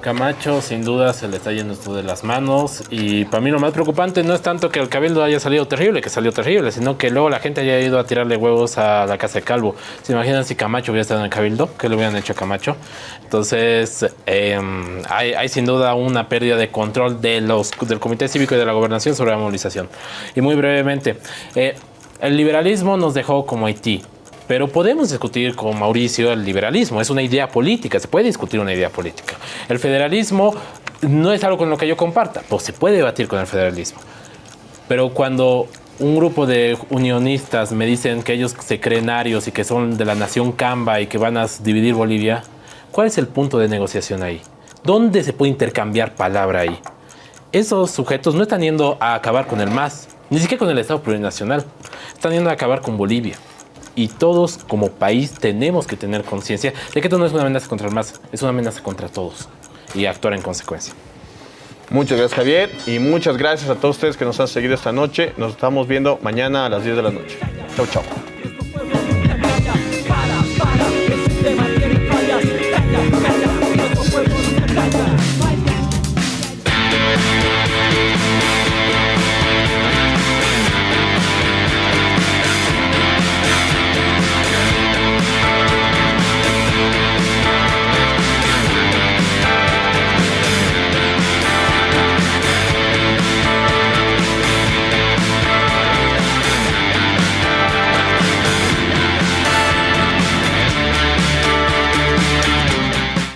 Camacho sin duda se le está yendo esto de las manos y para mí lo más preocupante no es tanto que el Cabildo haya salido terrible, que salió terrible, sino que luego la gente haya ido a tirarle huevos a la casa de Calvo. ¿Se imaginan si Camacho hubiera estado en el Cabildo? ¿Qué le hubieran hecho a Camacho? Entonces hay, hay sin duda una pérdida de control de los, del Comité Cívico y de la Gobernación sobre la movilización. Y muy brevemente, eh, el liberalismo nos dejó como Haití. Pero podemos discutir con Mauricio el liberalismo, es una idea política, se puede discutir una idea política. El federalismo no es algo con lo que yo comparta, pues se puede debatir con el federalismo. Pero cuando un grupo de unionistas me dicen que ellos se creen arios y que son de la nación Camba y que van a dividir Bolivia, ¿cuál es el punto de negociación ahí? ¿Dónde se puede intercambiar palabra ahí? Esos sujetos no están yendo a acabar con el MAS, ni siquiera con el Estado plurinacional, están yendo a acabar con Bolivia. Y todos como país tenemos que tener conciencia de que esto no es una amenaza contra el MAS, es una amenaza contra todos y actuar en consecuencia. Muchas gracias Javier y muchas gracias a todos ustedes que nos han seguido esta noche. Nos estamos viendo mañana a las 10 de la noche. Chau, chau.